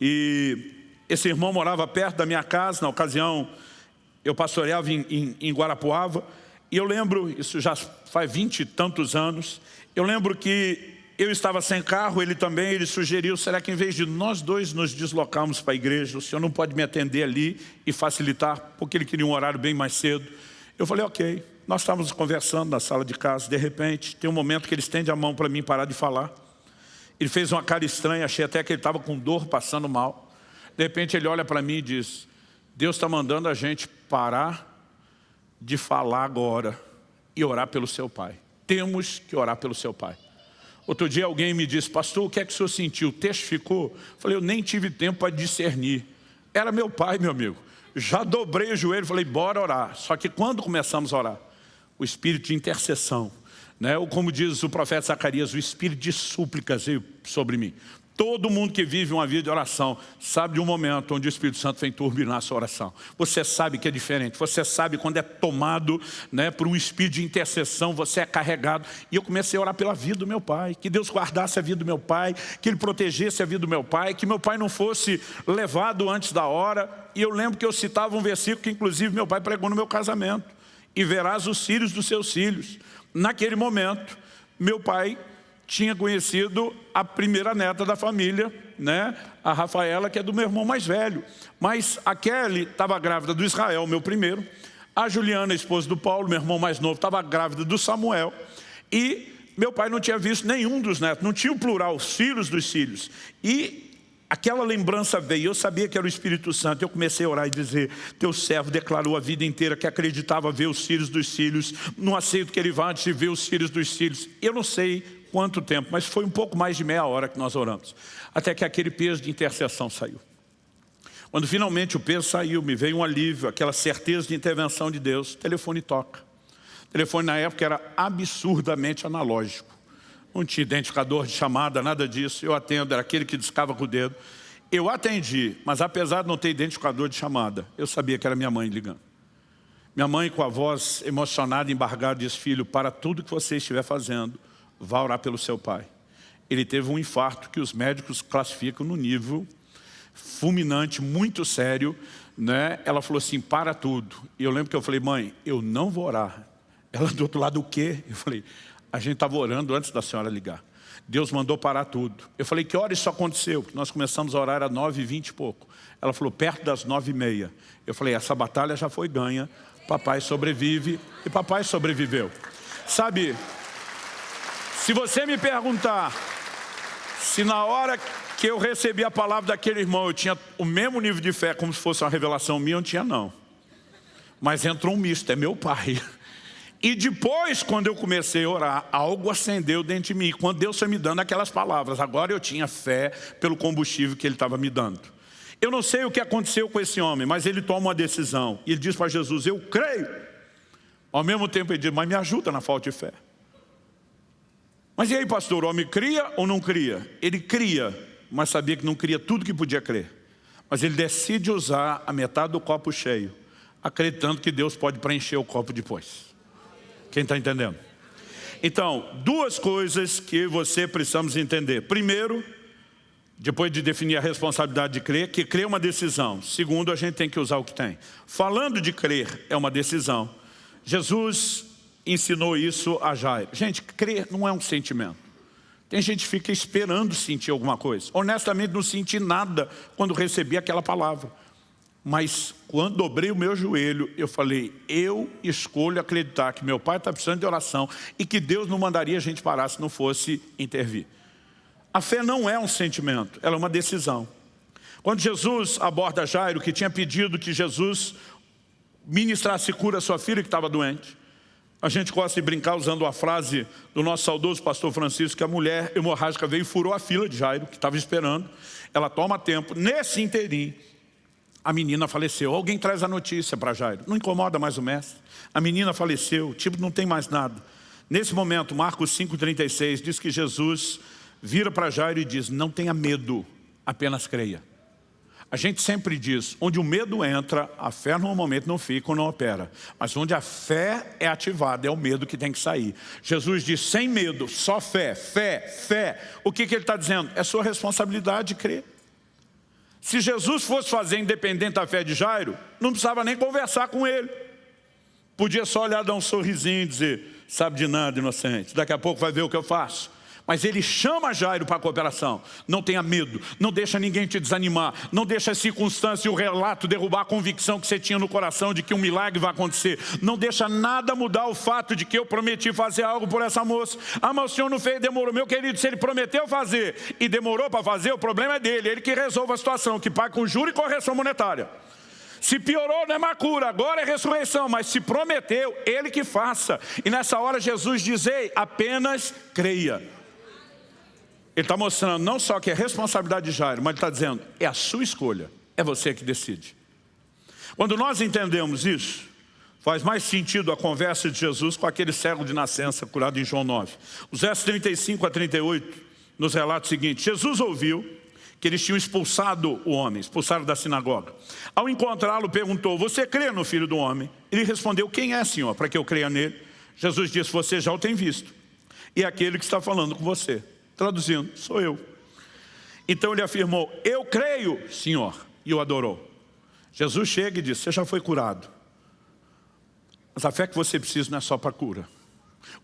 e esse irmão morava perto da minha casa, na ocasião eu pastoreava em, em, em Guarapuava, e eu lembro, isso já faz vinte e tantos anos, eu lembro que eu estava sem carro, ele também, ele sugeriu, será que em vez de nós dois nos deslocarmos para a igreja, o senhor não pode me atender ali e facilitar, porque ele queria um horário bem mais cedo. Eu falei, ok. Nós estávamos conversando na sala de casa, de repente, tem um momento que ele estende a mão para mim parar de falar. Ele fez uma cara estranha, achei até que ele estava com dor, passando mal. De repente ele olha para mim e diz, Deus está mandando a gente parar de falar agora e orar pelo seu pai. Temos que orar pelo seu pai. Outro dia alguém me disse, pastor, o que é que o senhor sentiu? Testificou? Falei, eu nem tive tempo para discernir. Era meu pai, meu amigo. Já dobrei o joelho, falei, bora orar. Só que quando começamos a orar, o espírito de intercessão, né? ou como diz o profeta Zacarias, o espírito de súplicas veio sobre mim. Todo mundo que vive uma vida de oração sabe de um momento onde o Espírito Santo vem turbinar a sua oração. Você sabe que é diferente, você sabe quando é tomado né, por um espírito de intercessão, você é carregado. E eu comecei a orar pela vida do meu pai, que Deus guardasse a vida do meu pai, que Ele protegesse a vida do meu pai, que meu pai não fosse levado antes da hora. E eu lembro que eu citava um versículo que inclusive meu pai pregou no meu casamento. E verás os filhos dos seus filhos. Naquele momento, meu pai tinha conhecido a primeira neta da família, né? a Rafaela, que é do meu irmão mais velho. Mas a Kelly estava grávida do Israel, meu primeiro. A Juliana, esposa do Paulo, meu irmão mais novo, estava grávida do Samuel. E meu pai não tinha visto nenhum dos netos, não tinha o plural, os filhos dos filhos. E Aquela lembrança veio, eu sabia que era o Espírito Santo, eu comecei a orar e dizer, teu servo declarou a vida inteira que acreditava ver os filhos dos filhos, não aceito que ele vá antes de ver os filhos dos filhos. Eu não sei quanto tempo, mas foi um pouco mais de meia hora que nós oramos. Até que aquele peso de intercessão saiu. Quando finalmente o peso saiu, me veio um alívio, aquela certeza de intervenção de Deus, telefone toca. O telefone na época era absurdamente analógico. Não tinha identificador de chamada, nada disso. Eu atendo, era aquele que discava com o dedo. Eu atendi, mas apesar de não ter identificador de chamada, eu sabia que era minha mãe ligando. Minha mãe, com a voz emocionada, embargada, disse, filho, para tudo que você estiver fazendo, vá orar pelo seu pai. Ele teve um infarto que os médicos classificam no nível fulminante, muito sério. Né? Ela falou assim, para tudo. E eu lembro que eu falei, mãe, eu não vou orar. Ela do outro lado, o quê? Eu falei, a gente estava orando antes da senhora ligar. Deus mandou parar tudo. Eu falei, que hora isso aconteceu? Nós começamos a orar às nove e vinte e pouco. Ela falou, perto das nove e meia. Eu falei, essa batalha já foi ganha. Papai sobrevive e papai sobreviveu. Sabe, se você me perguntar se na hora que eu recebi a palavra daquele irmão eu tinha o mesmo nível de fé como se fosse uma revelação minha, eu não tinha não. Mas entrou um misto, é meu pai. E depois, quando eu comecei a orar, algo acendeu dentro de mim. Quando Deus foi me dando aquelas palavras, agora eu tinha fé pelo combustível que Ele estava me dando. Eu não sei o que aconteceu com esse homem, mas ele toma uma decisão. E ele diz para Jesus, eu creio. Ao mesmo tempo ele diz, mas me ajuda na falta de fé. Mas e aí, pastor, o homem cria ou não cria? Ele cria, mas sabia que não cria tudo que podia crer. Mas ele decide usar a metade do copo cheio, acreditando que Deus pode preencher o copo depois. Quem está entendendo? Então, duas coisas que você precisamos entender. Primeiro, depois de definir a responsabilidade de crer, que crer é uma decisão. Segundo, a gente tem que usar o que tem. Falando de crer é uma decisão. Jesus ensinou isso a Jairo. Gente, crer não é um sentimento. Tem gente que fica esperando sentir alguma coisa. Honestamente, não senti nada quando recebi aquela palavra. Mas quando dobrei o meu joelho, eu falei, eu escolho acreditar que meu pai está precisando de oração e que Deus não mandaria a gente parar se não fosse intervir. A fé não é um sentimento, ela é uma decisão. Quando Jesus aborda Jairo, que tinha pedido que Jesus ministrasse cura à sua filha que estava doente, a gente gosta de brincar usando a frase do nosso saudoso pastor Francisco, que a mulher hemorrágica veio e furou a fila de Jairo, que estava esperando. Ela toma tempo. Nesse inteirinho, a menina faleceu. Alguém traz a notícia para Jairo. Não incomoda mais o mestre. A menina faleceu, tipo, não tem mais nada. Nesse momento, Marcos 5,36 diz que Jesus vira para Jairo e diz, não tenha medo, apenas creia. A gente sempre diz, onde o medo entra, a fé normalmente não fica ou não opera. Mas onde a fé é ativada, é o medo que tem que sair. Jesus diz, sem medo, só fé, fé, fé. O que, que ele está dizendo? É sua responsabilidade de crer. Se Jesus fosse fazer independente da fé de Jairo, não precisava nem conversar com ele. Podia só olhar, dar um sorrisinho e dizer, sabe de nada, inocente, daqui a pouco vai ver o que eu faço. Mas ele chama Jairo para a cooperação. Não tenha medo, não deixa ninguém te desanimar, não deixa a circunstância e o relato derrubar a convicção que você tinha no coração de que um milagre vai acontecer. Não deixa nada mudar o fato de que eu prometi fazer algo por essa moça. Ah, mas o senhor não fez, demorou. Meu querido, se ele prometeu fazer e demorou para fazer, o problema é dele. Ele que resolve a situação, que paga com juro e correção monetária. Se piorou, não é uma cura, agora é ressurreição, mas se prometeu, ele que faça. E nessa hora Jesus diz, apenas creia. Ele está mostrando não só que é responsabilidade de Jairo, mas ele está dizendo, é a sua escolha, é você que decide. Quando nós entendemos isso, faz mais sentido a conversa de Jesus com aquele cego de nascença curado em João 9. Os versos 35 a 38 nos relata o seguinte, Jesus ouviu que eles tinham expulsado o homem, expulsado da sinagoga. Ao encontrá-lo, perguntou, você crê no Filho do Homem? Ele respondeu, quem é, Senhor, para que eu creia nele? Jesus disse, você já o tem visto, e é aquele que está falando com você. Traduzindo, sou eu. Então ele afirmou, eu creio, Senhor, e o adorou. Jesus chega e diz, você já foi curado. Mas a fé que você precisa não é só para cura.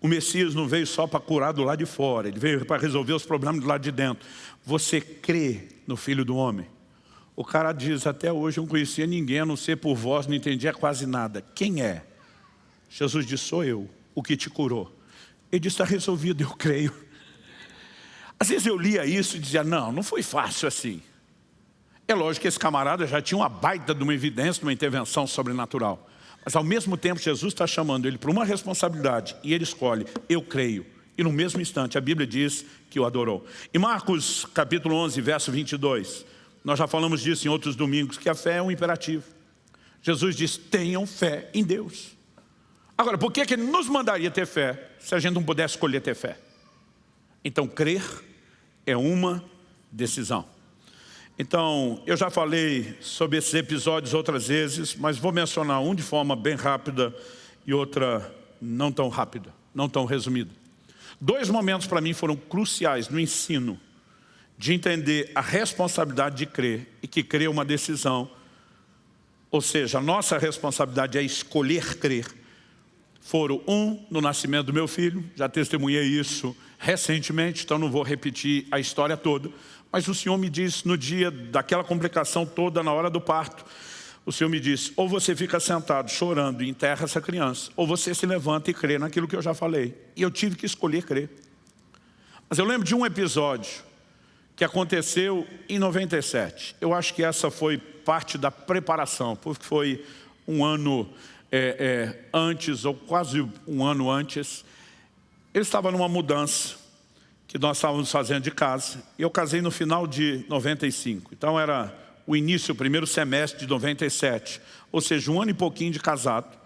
O Messias não veio só para curar do lado de fora, ele veio para resolver os problemas do lado de dentro. Você crê no Filho do Homem? O cara diz, até hoje eu não conhecia ninguém, a não ser por vós, não entendia quase nada. Quem é? Jesus disse, sou eu, o que te curou. Ele disse, está resolvido, eu creio. Às vezes eu lia isso e dizia, não, não foi fácil assim. É lógico que esse camarada já tinha uma baita de uma evidência, de uma intervenção sobrenatural. Mas ao mesmo tempo Jesus está chamando ele para uma responsabilidade e ele escolhe, eu creio. E no mesmo instante a Bíblia diz que o adorou. Em Marcos capítulo 11, verso 22, nós já falamos disso em outros domingos, que a fé é um imperativo. Jesus diz, tenham fé em Deus. Agora, por que, que ele nos mandaria ter fé se a gente não pudesse escolher ter fé? Então, crer é uma decisão. Então, eu já falei sobre esses episódios outras vezes, mas vou mencionar um de forma bem rápida e outra não tão rápida, não tão resumida. Dois momentos para mim foram cruciais no ensino de entender a responsabilidade de crer e que crer é uma decisão. Ou seja, a nossa responsabilidade é escolher crer. Foram um no nascimento do meu filho, já testemunhei isso recentemente, então não vou repetir a história toda, mas o Senhor me disse no dia daquela complicação toda, na hora do parto, o Senhor me disse, ou você fica sentado chorando e enterra essa criança, ou você se levanta e crê naquilo que eu já falei. E eu tive que escolher crer. Mas eu lembro de um episódio que aconteceu em 97. Eu acho que essa foi parte da preparação, porque foi um ano é, é, antes, ou quase um ano antes, ele estava numa mudança que nós estávamos fazendo de casa. E eu casei no final de 95. Então era o início, o primeiro semestre de 97. Ou seja, um ano e pouquinho de casado.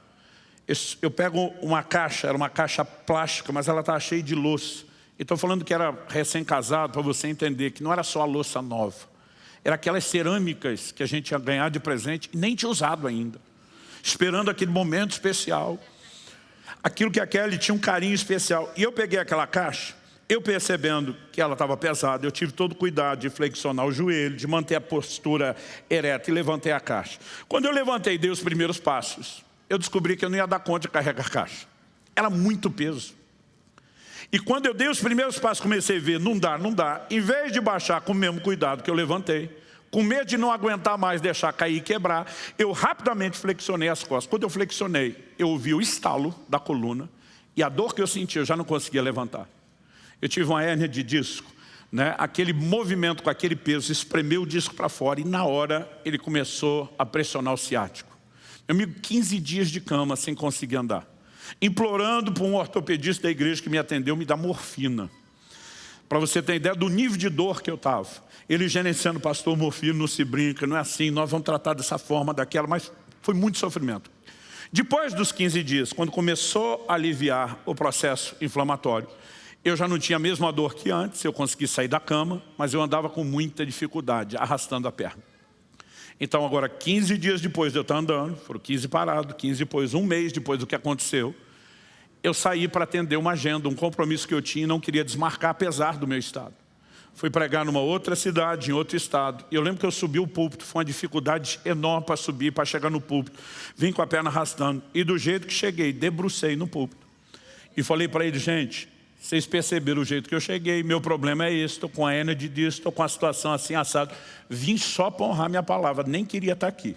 Eu pego uma caixa, era uma caixa plástica, mas ela estava cheia de louça. Estou falando que era recém-casado, para você entender que não era só a louça nova. Era aquelas cerâmicas que a gente ia ganhar de presente e nem tinha usado ainda. Esperando aquele momento especial aquilo que a Kelly tinha um carinho especial. E eu peguei aquela caixa, eu percebendo que ela estava pesada, eu tive todo o cuidado de flexionar o joelho, de manter a postura ereta e levantei a caixa. Quando eu levantei dei os primeiros passos, eu descobri que eu não ia dar conta de carregar a caixa. Era muito peso. E quando eu dei os primeiros passos, comecei a ver, não dá, não dá. Em vez de baixar com o mesmo cuidado que eu levantei, com medo de não aguentar mais, deixar cair e quebrar, eu rapidamente flexionei as costas. Quando eu flexionei, eu ouvi o estalo da coluna e a dor que eu senti, eu já não conseguia levantar. Eu tive uma hérnia de disco, né? aquele movimento com aquele peso espremeu o disco para fora e na hora ele começou a pressionar o ciático. Eu me 15 dias de cama sem conseguir andar. Implorando para um ortopedista da igreja que me atendeu me dar morfina. Para você ter ideia do nível de dor que eu estava. Ele gerenciando, pastor, morfina não se brinca, não é assim, nós vamos tratar dessa forma, daquela, mas foi muito sofrimento. Depois dos 15 dias, quando começou a aliviar o processo inflamatório, eu já não tinha a mesma dor que antes, eu consegui sair da cama, mas eu andava com muita dificuldade, arrastando a perna. Então agora, 15 dias depois de eu estar andando, foram 15 parados, 15 depois, um mês depois do que aconteceu, eu saí para atender uma agenda, um compromisso que eu tinha e não queria desmarcar, apesar do meu estado. Fui pregar numa outra cidade, em outro estado. E eu lembro que eu subi o púlpito, foi uma dificuldade enorme para subir, para chegar no púlpito. Vim com a perna arrastando. E do jeito que cheguei, debrucei no púlpito. E falei para ele, gente, Vocês perceberam o jeito que eu cheguei, meu problema é esse, estou com a energia disso, estou com a situação assim, assado. Vim só para honrar minha palavra, nem queria estar aqui.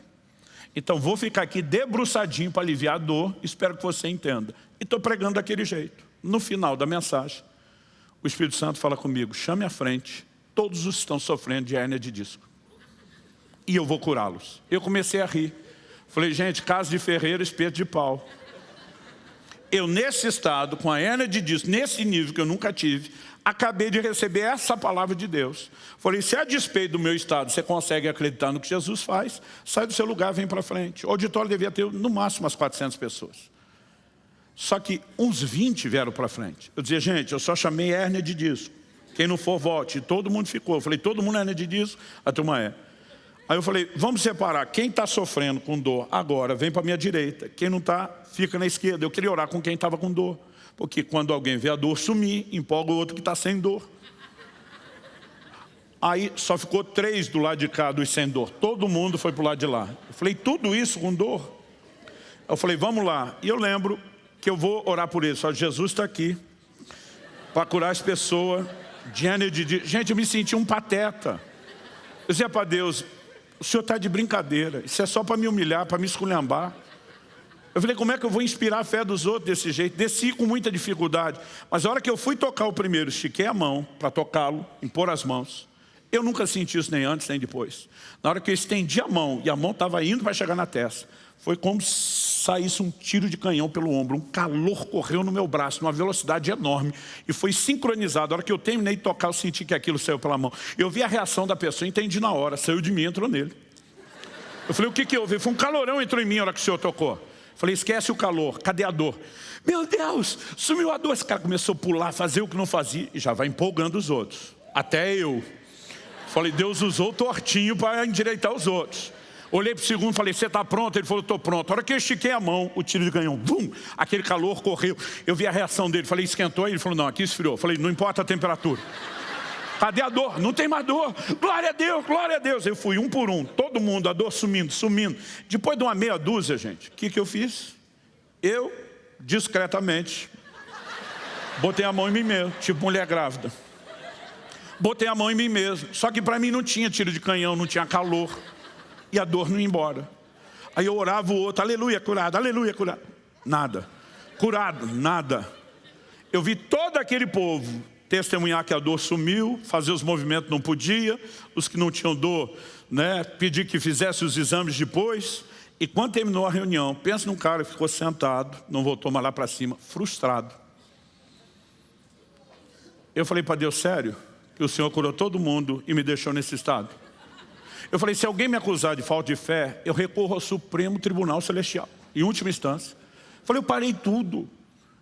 Então vou ficar aqui debruçadinho para aliviar a dor, espero que você entenda. E estou pregando daquele jeito. No final da mensagem, o Espírito Santo fala comigo, chame à frente todos os que estão sofrendo de hérnia de disco. E eu vou curá-los. Eu comecei a rir. Falei, gente, casa de ferreiro, espeto de pau. Eu, nesse estado, com a hérnia de disco, nesse nível que eu nunca tive, acabei de receber essa palavra de Deus. Falei, se a despeito do meu estado você consegue acreditar no que Jesus faz, sai do seu lugar, vem para frente. O auditório devia ter no máximo umas 400 pessoas. Só que uns 20 vieram para frente. Eu dizia, gente, eu só chamei hérnia de disco. Quem não for, vote. E todo mundo ficou. Eu falei, todo mundo é hérnia de disco? A turma é. Aí eu falei, vamos separar. Quem está sofrendo com dor agora, vem para a minha direita. Quem não está, fica na esquerda. Eu queria orar com quem estava com dor. Porque quando alguém vê a dor sumir, empolga o outro que está sem dor. Aí só ficou três do lado de cá dos sem dor. Todo mundo foi para o lado de lá. Eu falei, tudo isso com dor? Eu falei, vamos lá. E eu lembro que eu vou orar por eles. Só Jesus está aqui para curar as pessoas. De... Gente, eu me senti um pateta. Eu dizia para Deus, o senhor está de brincadeira. Isso é só para me humilhar, para me esculhambar. Eu falei, como é que eu vou inspirar a fé dos outros desse jeito? Desci com muita dificuldade. Mas a hora que eu fui tocar o primeiro, estiquei a mão para tocá-lo, impor as mãos. Eu nunca senti isso nem antes nem depois. Na hora que eu estendi a mão e a mão estava indo para chegar na testa, foi como se saísse um tiro de canhão pelo ombro. Um calor correu no meu braço, numa velocidade enorme. E foi sincronizado. A hora que eu terminei de tocar, eu senti que aquilo saiu pela mão. Eu vi a reação da pessoa, entendi na hora. Saiu de mim, entrou nele. Eu falei, o que que houve? Foi um calorão entrou em mim na hora que o senhor tocou. Falei, esquece o calor, cadê a dor? Meu Deus, sumiu a dor. Esse cara começou a pular, fazer o que não fazia e já vai empolgando os outros. Até eu. Falei, Deus usou tortinho para endireitar os outros. Olhei para o segundo e falei, você está pronto? Ele falou, estou pronto. A hora que eu estiquei a mão, o tiro de canhão, bum, aquele calor correu. Eu vi a reação dele, falei, esquentou? Ele falou, não, aqui esfriou. Falei, não importa a temperatura. Cadê a dor? Não tem mais dor. Glória a Deus, glória a Deus. Eu fui um por um, todo mundo, a dor sumindo, sumindo. Depois de uma meia dúzia, gente, o que, que eu fiz? Eu, discretamente, botei a mão em mim mesmo, tipo mulher grávida. Botei a mão em mim mesmo. Só que para mim não tinha tiro de canhão, não tinha calor. E a dor não ia embora. Aí eu orava o outro, aleluia, curado, aleluia, curado. Nada. Curado, nada. Eu vi todo aquele povo testemunhar que a dor sumiu, fazer os movimentos não podia, os que não tinham dor, né, pedir que fizesse os exames depois. E quando terminou a reunião, pensa num cara que ficou sentado, não voltou mais lá para cima, frustrado. Eu falei para Deus, sério, que o Senhor curou todo mundo e me deixou nesse estado? Eu falei, se alguém me acusar de falta de fé, eu recorro ao Supremo Tribunal Celestial, em última instância. Eu falei, eu parei tudo.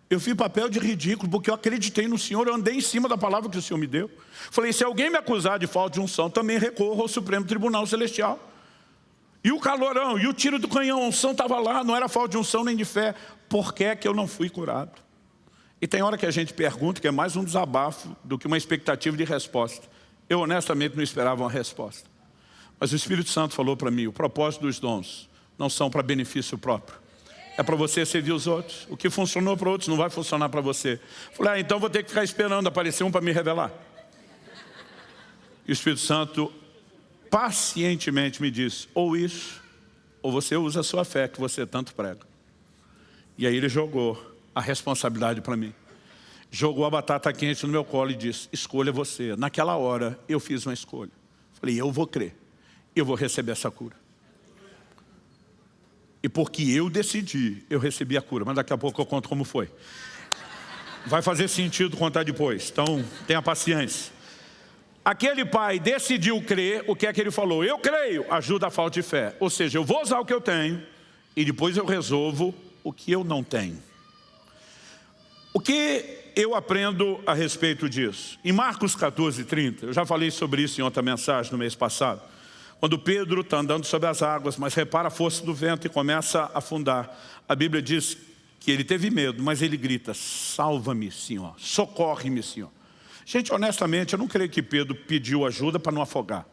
Eu fiz papel de ridículo, porque eu acreditei no Senhor, eu andei em cima da palavra que o Senhor me deu. Falei, se alguém me acusar de falta de unção, também recorro ao Supremo Tribunal Celestial. E o calorão, e o tiro do canhão, a unção estava lá, não era falta de unção nem de fé. Por que é que eu não fui curado? E tem hora que a gente pergunta, que é mais um desabafo do que uma expectativa de resposta. Eu honestamente não esperava uma resposta. Mas o Espírito Santo falou para mim, o propósito dos dons não são para benefício próprio é para você servir os outros. O que funcionou para outros não vai funcionar para você. Falei, ah, então vou ter que ficar esperando aparecer um para me revelar. E o Espírito Santo pacientemente me disse, ou isso, ou você usa a sua fé que você tanto prega. E aí ele jogou a responsabilidade para mim. Jogou a batata quente no meu colo e disse, escolha você. Naquela hora eu fiz uma escolha. Falei, eu vou crer, eu vou receber essa cura. E porque eu decidi, eu recebi a cura. Mas daqui a pouco eu conto como foi. Vai fazer sentido contar depois. Então, tenha paciência. Aquele pai decidiu crer, o que é que ele falou? Eu creio, ajuda a falta de fé. Ou seja, eu vou usar o que eu tenho e depois eu resolvo o que eu não tenho. O que eu aprendo a respeito disso? Em Marcos 14, 30, eu já falei sobre isso em outra mensagem no mês passado. Quando Pedro está andando sobre as águas, mas repara a força do vento e começa a afundar. A Bíblia diz que ele teve medo, mas ele grita, salva-me, Senhor, socorre-me, Senhor. Gente, honestamente, eu não creio que Pedro pediu ajuda para não afogar.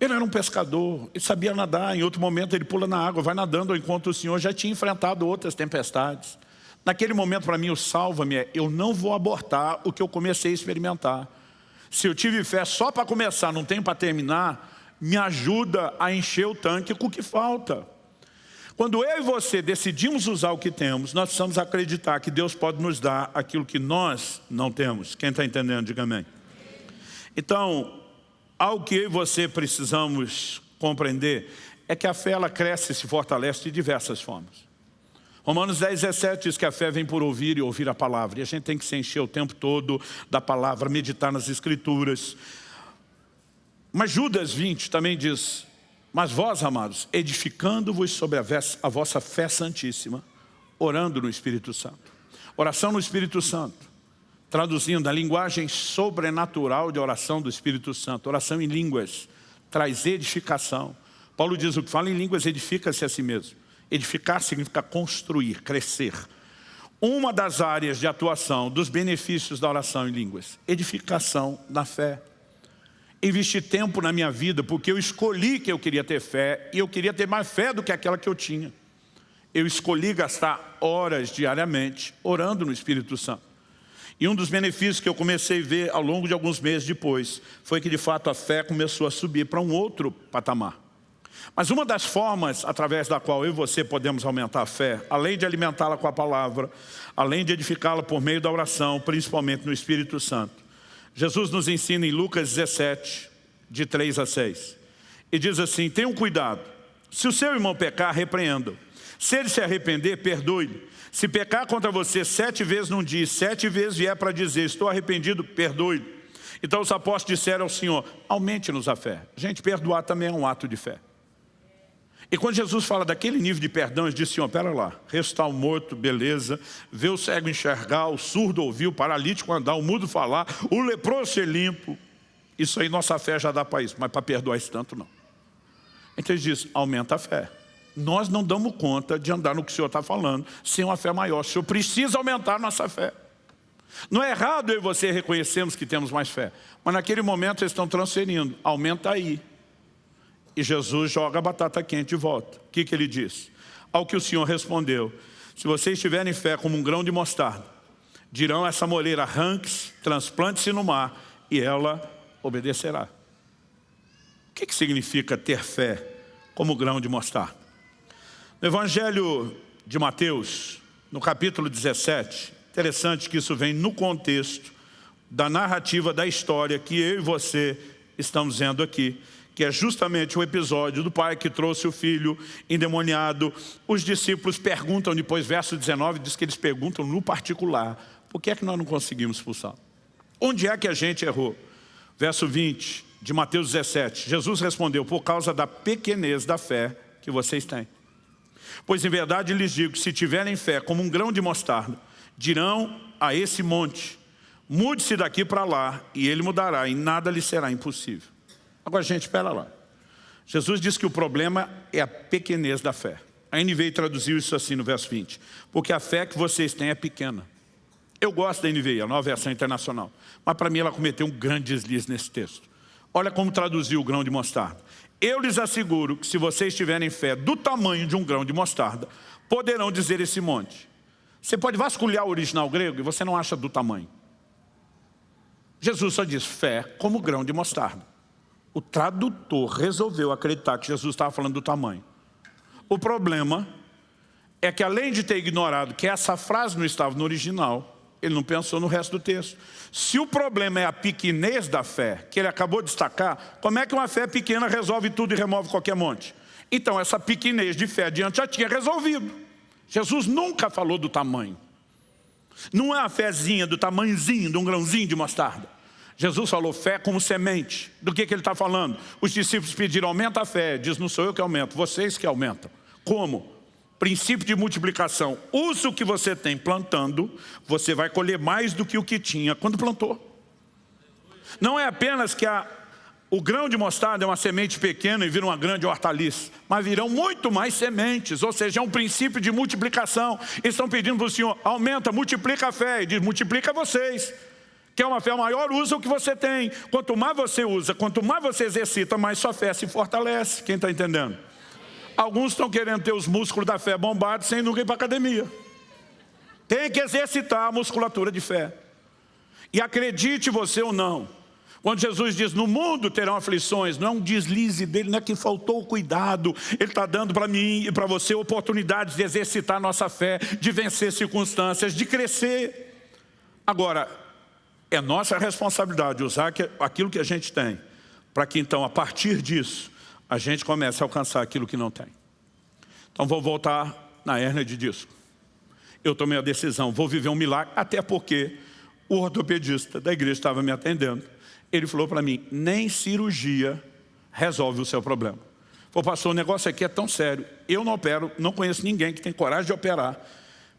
Ele era um pescador, ele sabia nadar, em outro momento ele pula na água, vai nadando, enquanto o Senhor já tinha enfrentado outras tempestades. Naquele momento, para mim, o salva-me é, eu não vou abortar o que eu comecei a experimentar. Se eu tive fé só para começar, não tenho para terminar, me ajuda a encher o tanque com o que falta. Quando eu e você decidimos usar o que temos, nós precisamos acreditar que Deus pode nos dar aquilo que nós não temos. Quem está entendendo, diga amém. Então, algo que eu e você precisamos compreender é que a fé ela cresce e se fortalece de diversas formas. Romanos 10, 17 diz que a fé vem por ouvir e ouvir a palavra. E a gente tem que se encher o tempo todo da palavra, meditar nas escrituras. Mas Judas 20 também diz, mas vós, amados, edificando-vos sobre a, a vossa fé santíssima, orando no Espírito Santo. Oração no Espírito Santo. Traduzindo, a linguagem sobrenatural de oração do Espírito Santo. Oração em línguas traz edificação. Paulo diz, o que fala em línguas edifica-se a si mesmo. Edificar significa construir, crescer. Uma das áreas de atuação dos benefícios da oração em línguas, edificação da fé. Investi tempo na minha vida porque eu escolhi que eu queria ter fé e eu queria ter mais fé do que aquela que eu tinha. Eu escolhi gastar horas diariamente orando no Espírito Santo. E um dos benefícios que eu comecei a ver ao longo de alguns meses depois foi que de fato a fé começou a subir para um outro patamar. Mas uma das formas através da qual eu e você podemos aumentar a fé, além de alimentá-la com a palavra, além de edificá-la por meio da oração, principalmente no Espírito Santo. Jesus nos ensina em Lucas 17, de 3 a 6. E diz assim, tenham cuidado, se o seu irmão pecar, repreenda-o. Se ele se arrepender, perdoe-lhe. Se pecar contra você sete vezes num dia, sete vezes vier para dizer, estou arrependido, perdoe-lhe. Então os apóstolos disseram ao Senhor, aumente-nos a fé. Gente, perdoar também é um ato de fé. E quando Jesus fala daquele nível de perdão, ele diz, Senhor, pera lá, restar o morto, beleza, ver o cego enxergar, o surdo ouvir, o paralítico andar, o mudo falar, o leproso ser limpo. Isso aí nossa fé já dá para isso, mas para perdoar isso tanto não. Então ele diz, aumenta a fé. Nós não damos conta de andar no que o Senhor está falando sem uma fé maior. O Senhor precisa aumentar a nossa fé. Não é errado eu e você reconhecermos que temos mais fé, mas naquele momento eles estão transferindo, aumenta aí. E Jesus joga a batata quente de volta. O que, que ele diz? Ao que o Senhor respondeu, se vocês tiverem fé como um grão de mostarda, dirão essa moleira, arranque-se, transplante-se no mar, e ela obedecerá. O que, que significa ter fé como grão de mostarda? No Evangelho de Mateus, no capítulo 17, interessante que isso vem no contexto da narrativa da história que eu e você estamos vendo aqui que é justamente o episódio do pai que trouxe o filho endemoniado. Os discípulos perguntam, depois verso 19, diz que eles perguntam no particular, por que é que nós não conseguimos expulsar? Onde é que a gente errou? Verso 20 de Mateus 17, Jesus respondeu, por causa da pequenez da fé que vocês têm. Pois em verdade lhes digo, se tiverem fé como um grão de mostarda, dirão a esse monte, mude-se daqui para lá, e ele mudará, e nada lhe será impossível. Agora, gente, espera lá. Jesus disse que o problema é a pequenez da fé. A NVI traduziu isso assim no verso 20. Porque a fé que vocês têm é pequena. Eu gosto da NVI, a nova versão internacional. Mas para mim ela cometeu um grande deslize nesse texto. Olha como traduziu o grão de mostarda. Eu lhes asseguro que se vocês tiverem fé do tamanho de um grão de mostarda, poderão dizer esse monte. Você pode vasculhar o original grego e você não acha do tamanho. Jesus só diz fé como grão de mostarda. O tradutor resolveu acreditar que Jesus estava falando do tamanho. O problema é que além de ter ignorado que essa frase não estava no original, ele não pensou no resto do texto. Se o problema é a pequenez da fé, que ele acabou de destacar, como é que uma fé pequena resolve tudo e remove qualquer monte? Então essa pequenez de fé adiante já tinha resolvido. Jesus nunca falou do tamanho. Não é uma fezinha do tamanhozinho de um grãozinho de mostarda. Jesus falou fé como semente. Do que, que ele está falando? Os discípulos pediram, aumenta a fé. Diz, não sou eu que aumento, vocês que aumentam. Como? Princípio de multiplicação. Usa o que você tem plantando, você vai colher mais do que o que tinha quando plantou. Não é apenas que a, o grão de mostarda é uma semente pequena e vira uma grande hortaliça, mas virão muito mais sementes, ou seja, é um princípio de multiplicação. Eles estão pedindo para o Senhor, aumenta, multiplica a fé, e diz, multiplica vocês. Quer uma fé maior? Usa o que você tem. Quanto mais você usa, quanto mais você exercita, mais sua fé se fortalece. Quem está entendendo? Alguns estão querendo ter os músculos da fé bombados sem nunca ir para a academia. Tem que exercitar a musculatura de fé. E acredite você ou não, quando Jesus diz, no mundo terão aflições, não é um deslize dele, não é que faltou o cuidado. Ele está dando para mim e para você oportunidades de exercitar nossa fé, de vencer circunstâncias, de crescer. Agora, é nossa responsabilidade usar aquilo que a gente tem, para que então, a partir disso, a gente comece a alcançar aquilo que não tem. Então vou voltar na hernia de disco. Eu tomei a decisão, vou viver um milagre, até porque o ortopedista da igreja estava me atendendo ele falou para mim, nem cirurgia resolve o seu problema. Falou, pastor, o negócio aqui é tão sério. Eu não opero, não conheço ninguém que tem coragem de operar,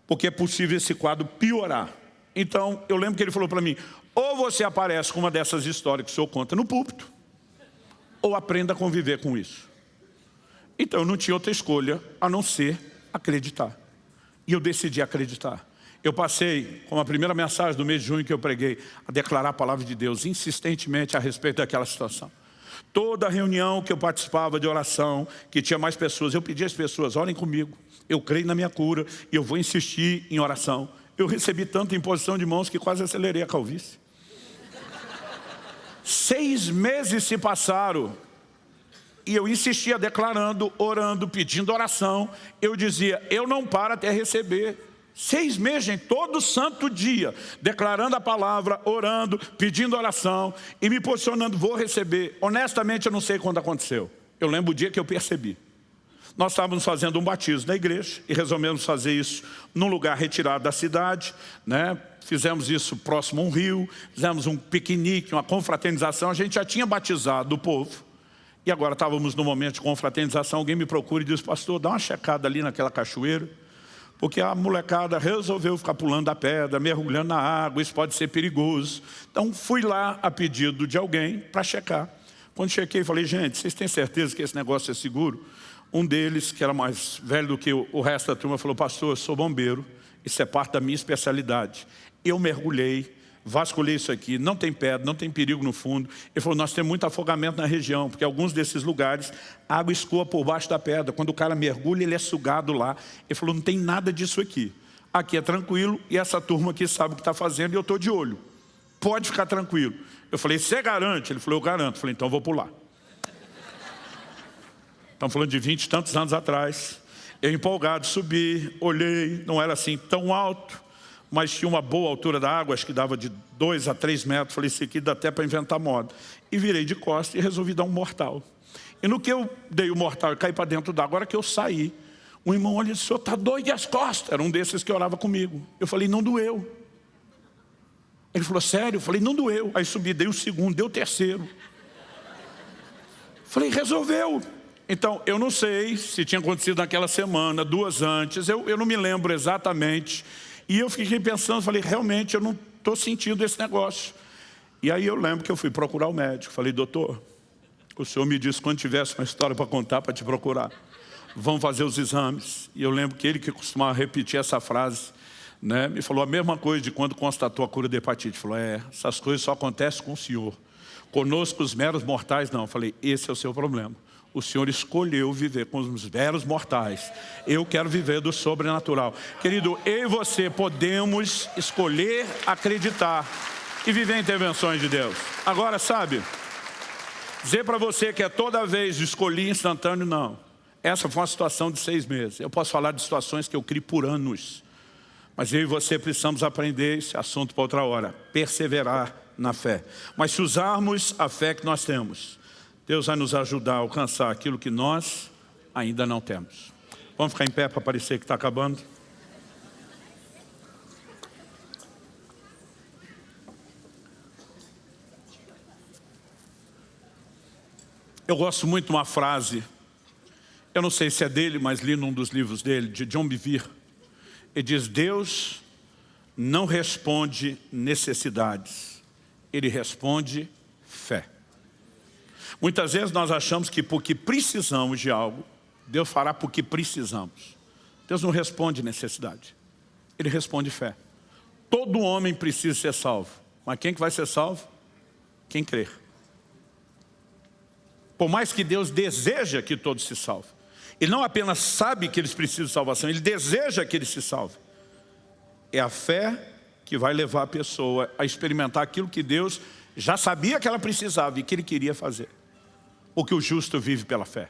porque é possível esse quadro piorar. Então, eu lembro que ele falou para mim, ou você aparece com uma dessas histórias que o senhor conta no púlpito, ou aprenda a conviver com isso. Então, eu não tinha outra escolha a não ser acreditar. E eu decidi acreditar. Eu passei, como a primeira mensagem do mês de junho que eu preguei, a declarar a palavra de Deus insistentemente a respeito daquela situação. Toda reunião que eu participava de oração, que tinha mais pessoas, eu pedia às pessoas, orem comigo, eu creio na minha cura e eu vou insistir em oração. Eu recebi tanta imposição de mãos que quase acelerei a calvície. Seis meses se passaram e eu insistia declarando, orando, pedindo oração. Eu dizia, eu não paro até receber. Seis meses, gente, todo santo dia, declarando a palavra, orando, pedindo oração e me posicionando, vou receber. Honestamente, eu não sei quando aconteceu. Eu lembro o dia que eu percebi. Nós estávamos fazendo um batismo na igreja e resolvemos fazer isso num lugar retirado da cidade, né? Fizemos isso próximo a um rio, fizemos um piquenique, uma confraternização. A gente já tinha batizado o povo. E agora estávamos no momento de confraternização. Alguém me procura e diz, pastor, dá uma checada ali naquela cachoeira porque a molecada resolveu ficar pulando a pedra, mergulhando na água, isso pode ser perigoso. Então fui lá a pedido de alguém para checar. Quando chequei, falei, gente, vocês têm certeza que esse negócio é seguro? Um deles, que era mais velho do que o resto da turma, falou, pastor, eu sou bombeiro, isso é parte da minha especialidade. Eu mergulhei, vasculhei isso aqui, não tem pedra, não tem perigo no fundo. Ele falou, nós temos muito afogamento na região, porque alguns desses lugares, a água escoa por baixo da pedra. Quando o cara mergulha, ele é sugado lá. Ele falou, não tem nada disso aqui. Aqui é tranquilo e essa turma aqui sabe o que está fazendo e eu estou de olho. Pode ficar tranquilo. Eu falei, você garante? Ele falou, eu garanto. Eu falei, então eu vou pular. Estamos falando de 20 e tantos anos atrás. Eu empolgado, subi, olhei, não era assim tão alto mas tinha uma boa altura da água, acho que dava de 2 a 3 metros. Falei, isso aqui dá até para inventar moda. E virei de costas e resolvi dar um mortal. E no que eu dei o mortal e caí para dentro da água, agora que eu saí, um irmão olha e disse, o senhor está doido e as costas? Era um desses que orava comigo. Eu falei, não doeu. Ele falou, sério? Eu falei, não doeu. Aí subi, dei um segundo, deu o terceiro. Falei, resolveu. Então, eu não sei se tinha acontecido naquela semana, duas antes, eu, eu não me lembro exatamente e eu fiquei pensando, falei, realmente eu não estou sentindo esse negócio. E aí eu lembro que eu fui procurar o médico. Falei, doutor, o senhor me disse quando tivesse uma história para contar, para te procurar. Vamos fazer os exames. E eu lembro que ele que costumava repetir essa frase, né, me falou a mesma coisa de quando constatou a cura da hepatite. Falou, é, essas coisas só acontecem com o senhor. Conosco os meros mortais não. Eu falei, esse é o seu problema o Senhor escolheu viver com os velhos mortais. Eu quero viver do sobrenatural. Querido, eu e você podemos escolher acreditar e viver intervenções de Deus. Agora, sabe, dizer para você que é toda vez escolhi instantâneo, não. Essa foi uma situação de seis meses. Eu posso falar de situações que eu criei por anos. Mas eu e você precisamos aprender esse assunto para outra hora. Perseverar na fé. Mas se usarmos a fé que nós temos, Deus vai nos ajudar a alcançar aquilo que nós ainda não temos. Vamos ficar em pé para parecer que está acabando? Eu gosto muito de uma frase, eu não sei se é dele, mas li num dos livros dele, de John Bevere. Ele diz, Deus não responde necessidades, Ele responde fé. Muitas vezes nós achamos que porque precisamos de algo, Deus fará porque precisamos. Deus não responde necessidade. Ele responde fé. Todo homem precisa ser salvo. Mas quem que vai ser salvo? Quem crer. Por mais que Deus deseja que todos se salvem. Ele não apenas sabe que eles precisam de salvação, ele deseja que eles se salvem. É a fé que vai levar a pessoa a experimentar aquilo que Deus já sabia que ela precisava e que Ele queria fazer. O que o justo vive pela fé.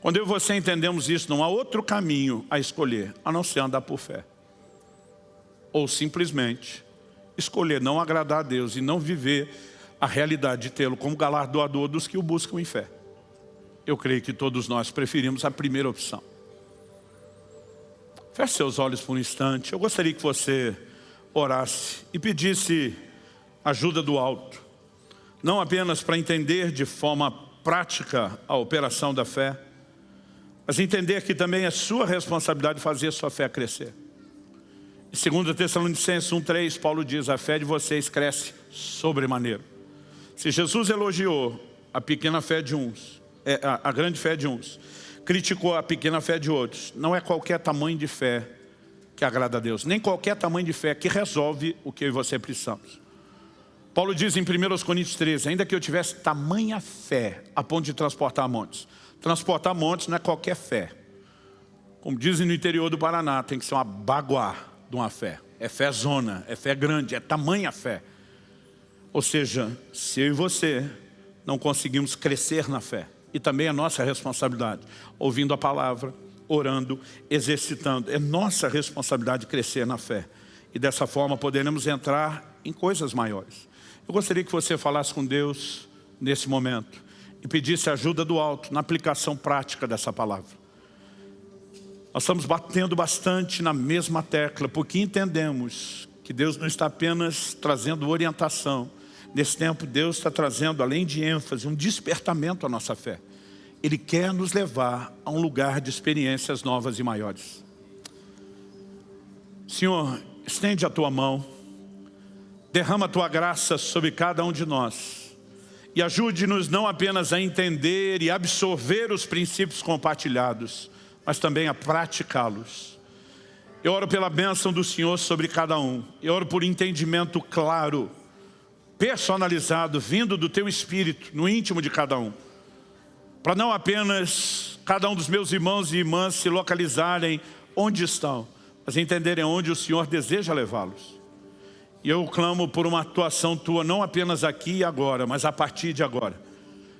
Quando eu e você entendemos isso, não há outro caminho a escolher, a não ser andar por fé. Ou simplesmente escolher não agradar a Deus e não viver a realidade de tê-lo como galardoador dos que o buscam em fé. Eu creio que todos nós preferimos a primeira opção. Feche seus olhos por um instante. Eu gostaria que você orasse e pedisse ajuda do alto. Não apenas para entender de forma prática a operação da fé, mas entender que também é sua responsabilidade fazer sua fé crescer. Em 2 Tessalonicenses 1,3, Paulo diz, a fé de vocês cresce sobremaneira. Se Jesus elogiou a pequena fé de uns, é, a, a grande fé de uns, criticou a pequena fé de outros, não é qualquer tamanho de fé que agrada a Deus, nem qualquer tamanho de fé que resolve o que eu e você precisamos. Paulo diz em 1 Coríntios 13, ainda que eu tivesse tamanha fé a ponto de transportar montes. Transportar montes não é qualquer fé. Como dizem no interior do Paraná, tem que ser uma baguá de uma fé. É fé zona, é fé grande, é tamanha fé. Ou seja, se eu e você não conseguimos crescer na fé, e também é nossa responsabilidade, ouvindo a palavra, orando, exercitando, é nossa responsabilidade crescer na fé. E dessa forma poderemos entrar em coisas maiores. Eu gostaria que você falasse com Deus nesse momento e pedisse ajuda do alto na aplicação prática dessa palavra. Nós estamos batendo bastante na mesma tecla, porque entendemos que Deus não está apenas trazendo orientação. Nesse tempo, Deus está trazendo, além de ênfase, um despertamento à nossa fé. Ele quer nos levar a um lugar de experiências novas e maiores. Senhor, estende a tua mão Derrama a Tua graça sobre cada um de nós. E ajude-nos não apenas a entender e absorver os princípios compartilhados, mas também a praticá-los. Eu oro pela bênção do Senhor sobre cada um. Eu oro por entendimento claro, personalizado, vindo do Teu Espírito, no íntimo de cada um. Para não apenas cada um dos meus irmãos e irmãs se localizarem onde estão, mas entenderem onde o Senhor deseja levá-los. E eu clamo por uma atuação tua, não apenas aqui e agora, mas a partir de agora.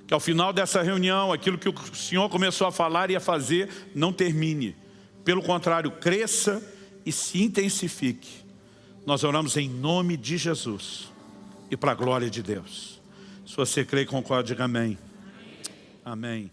Que ao final dessa reunião, aquilo que o Senhor começou a falar e a fazer, não termine. Pelo contrário, cresça e se intensifique. Nós oramos em nome de Jesus e para a glória de Deus. Se você crê e concorda, diga amém. Amém.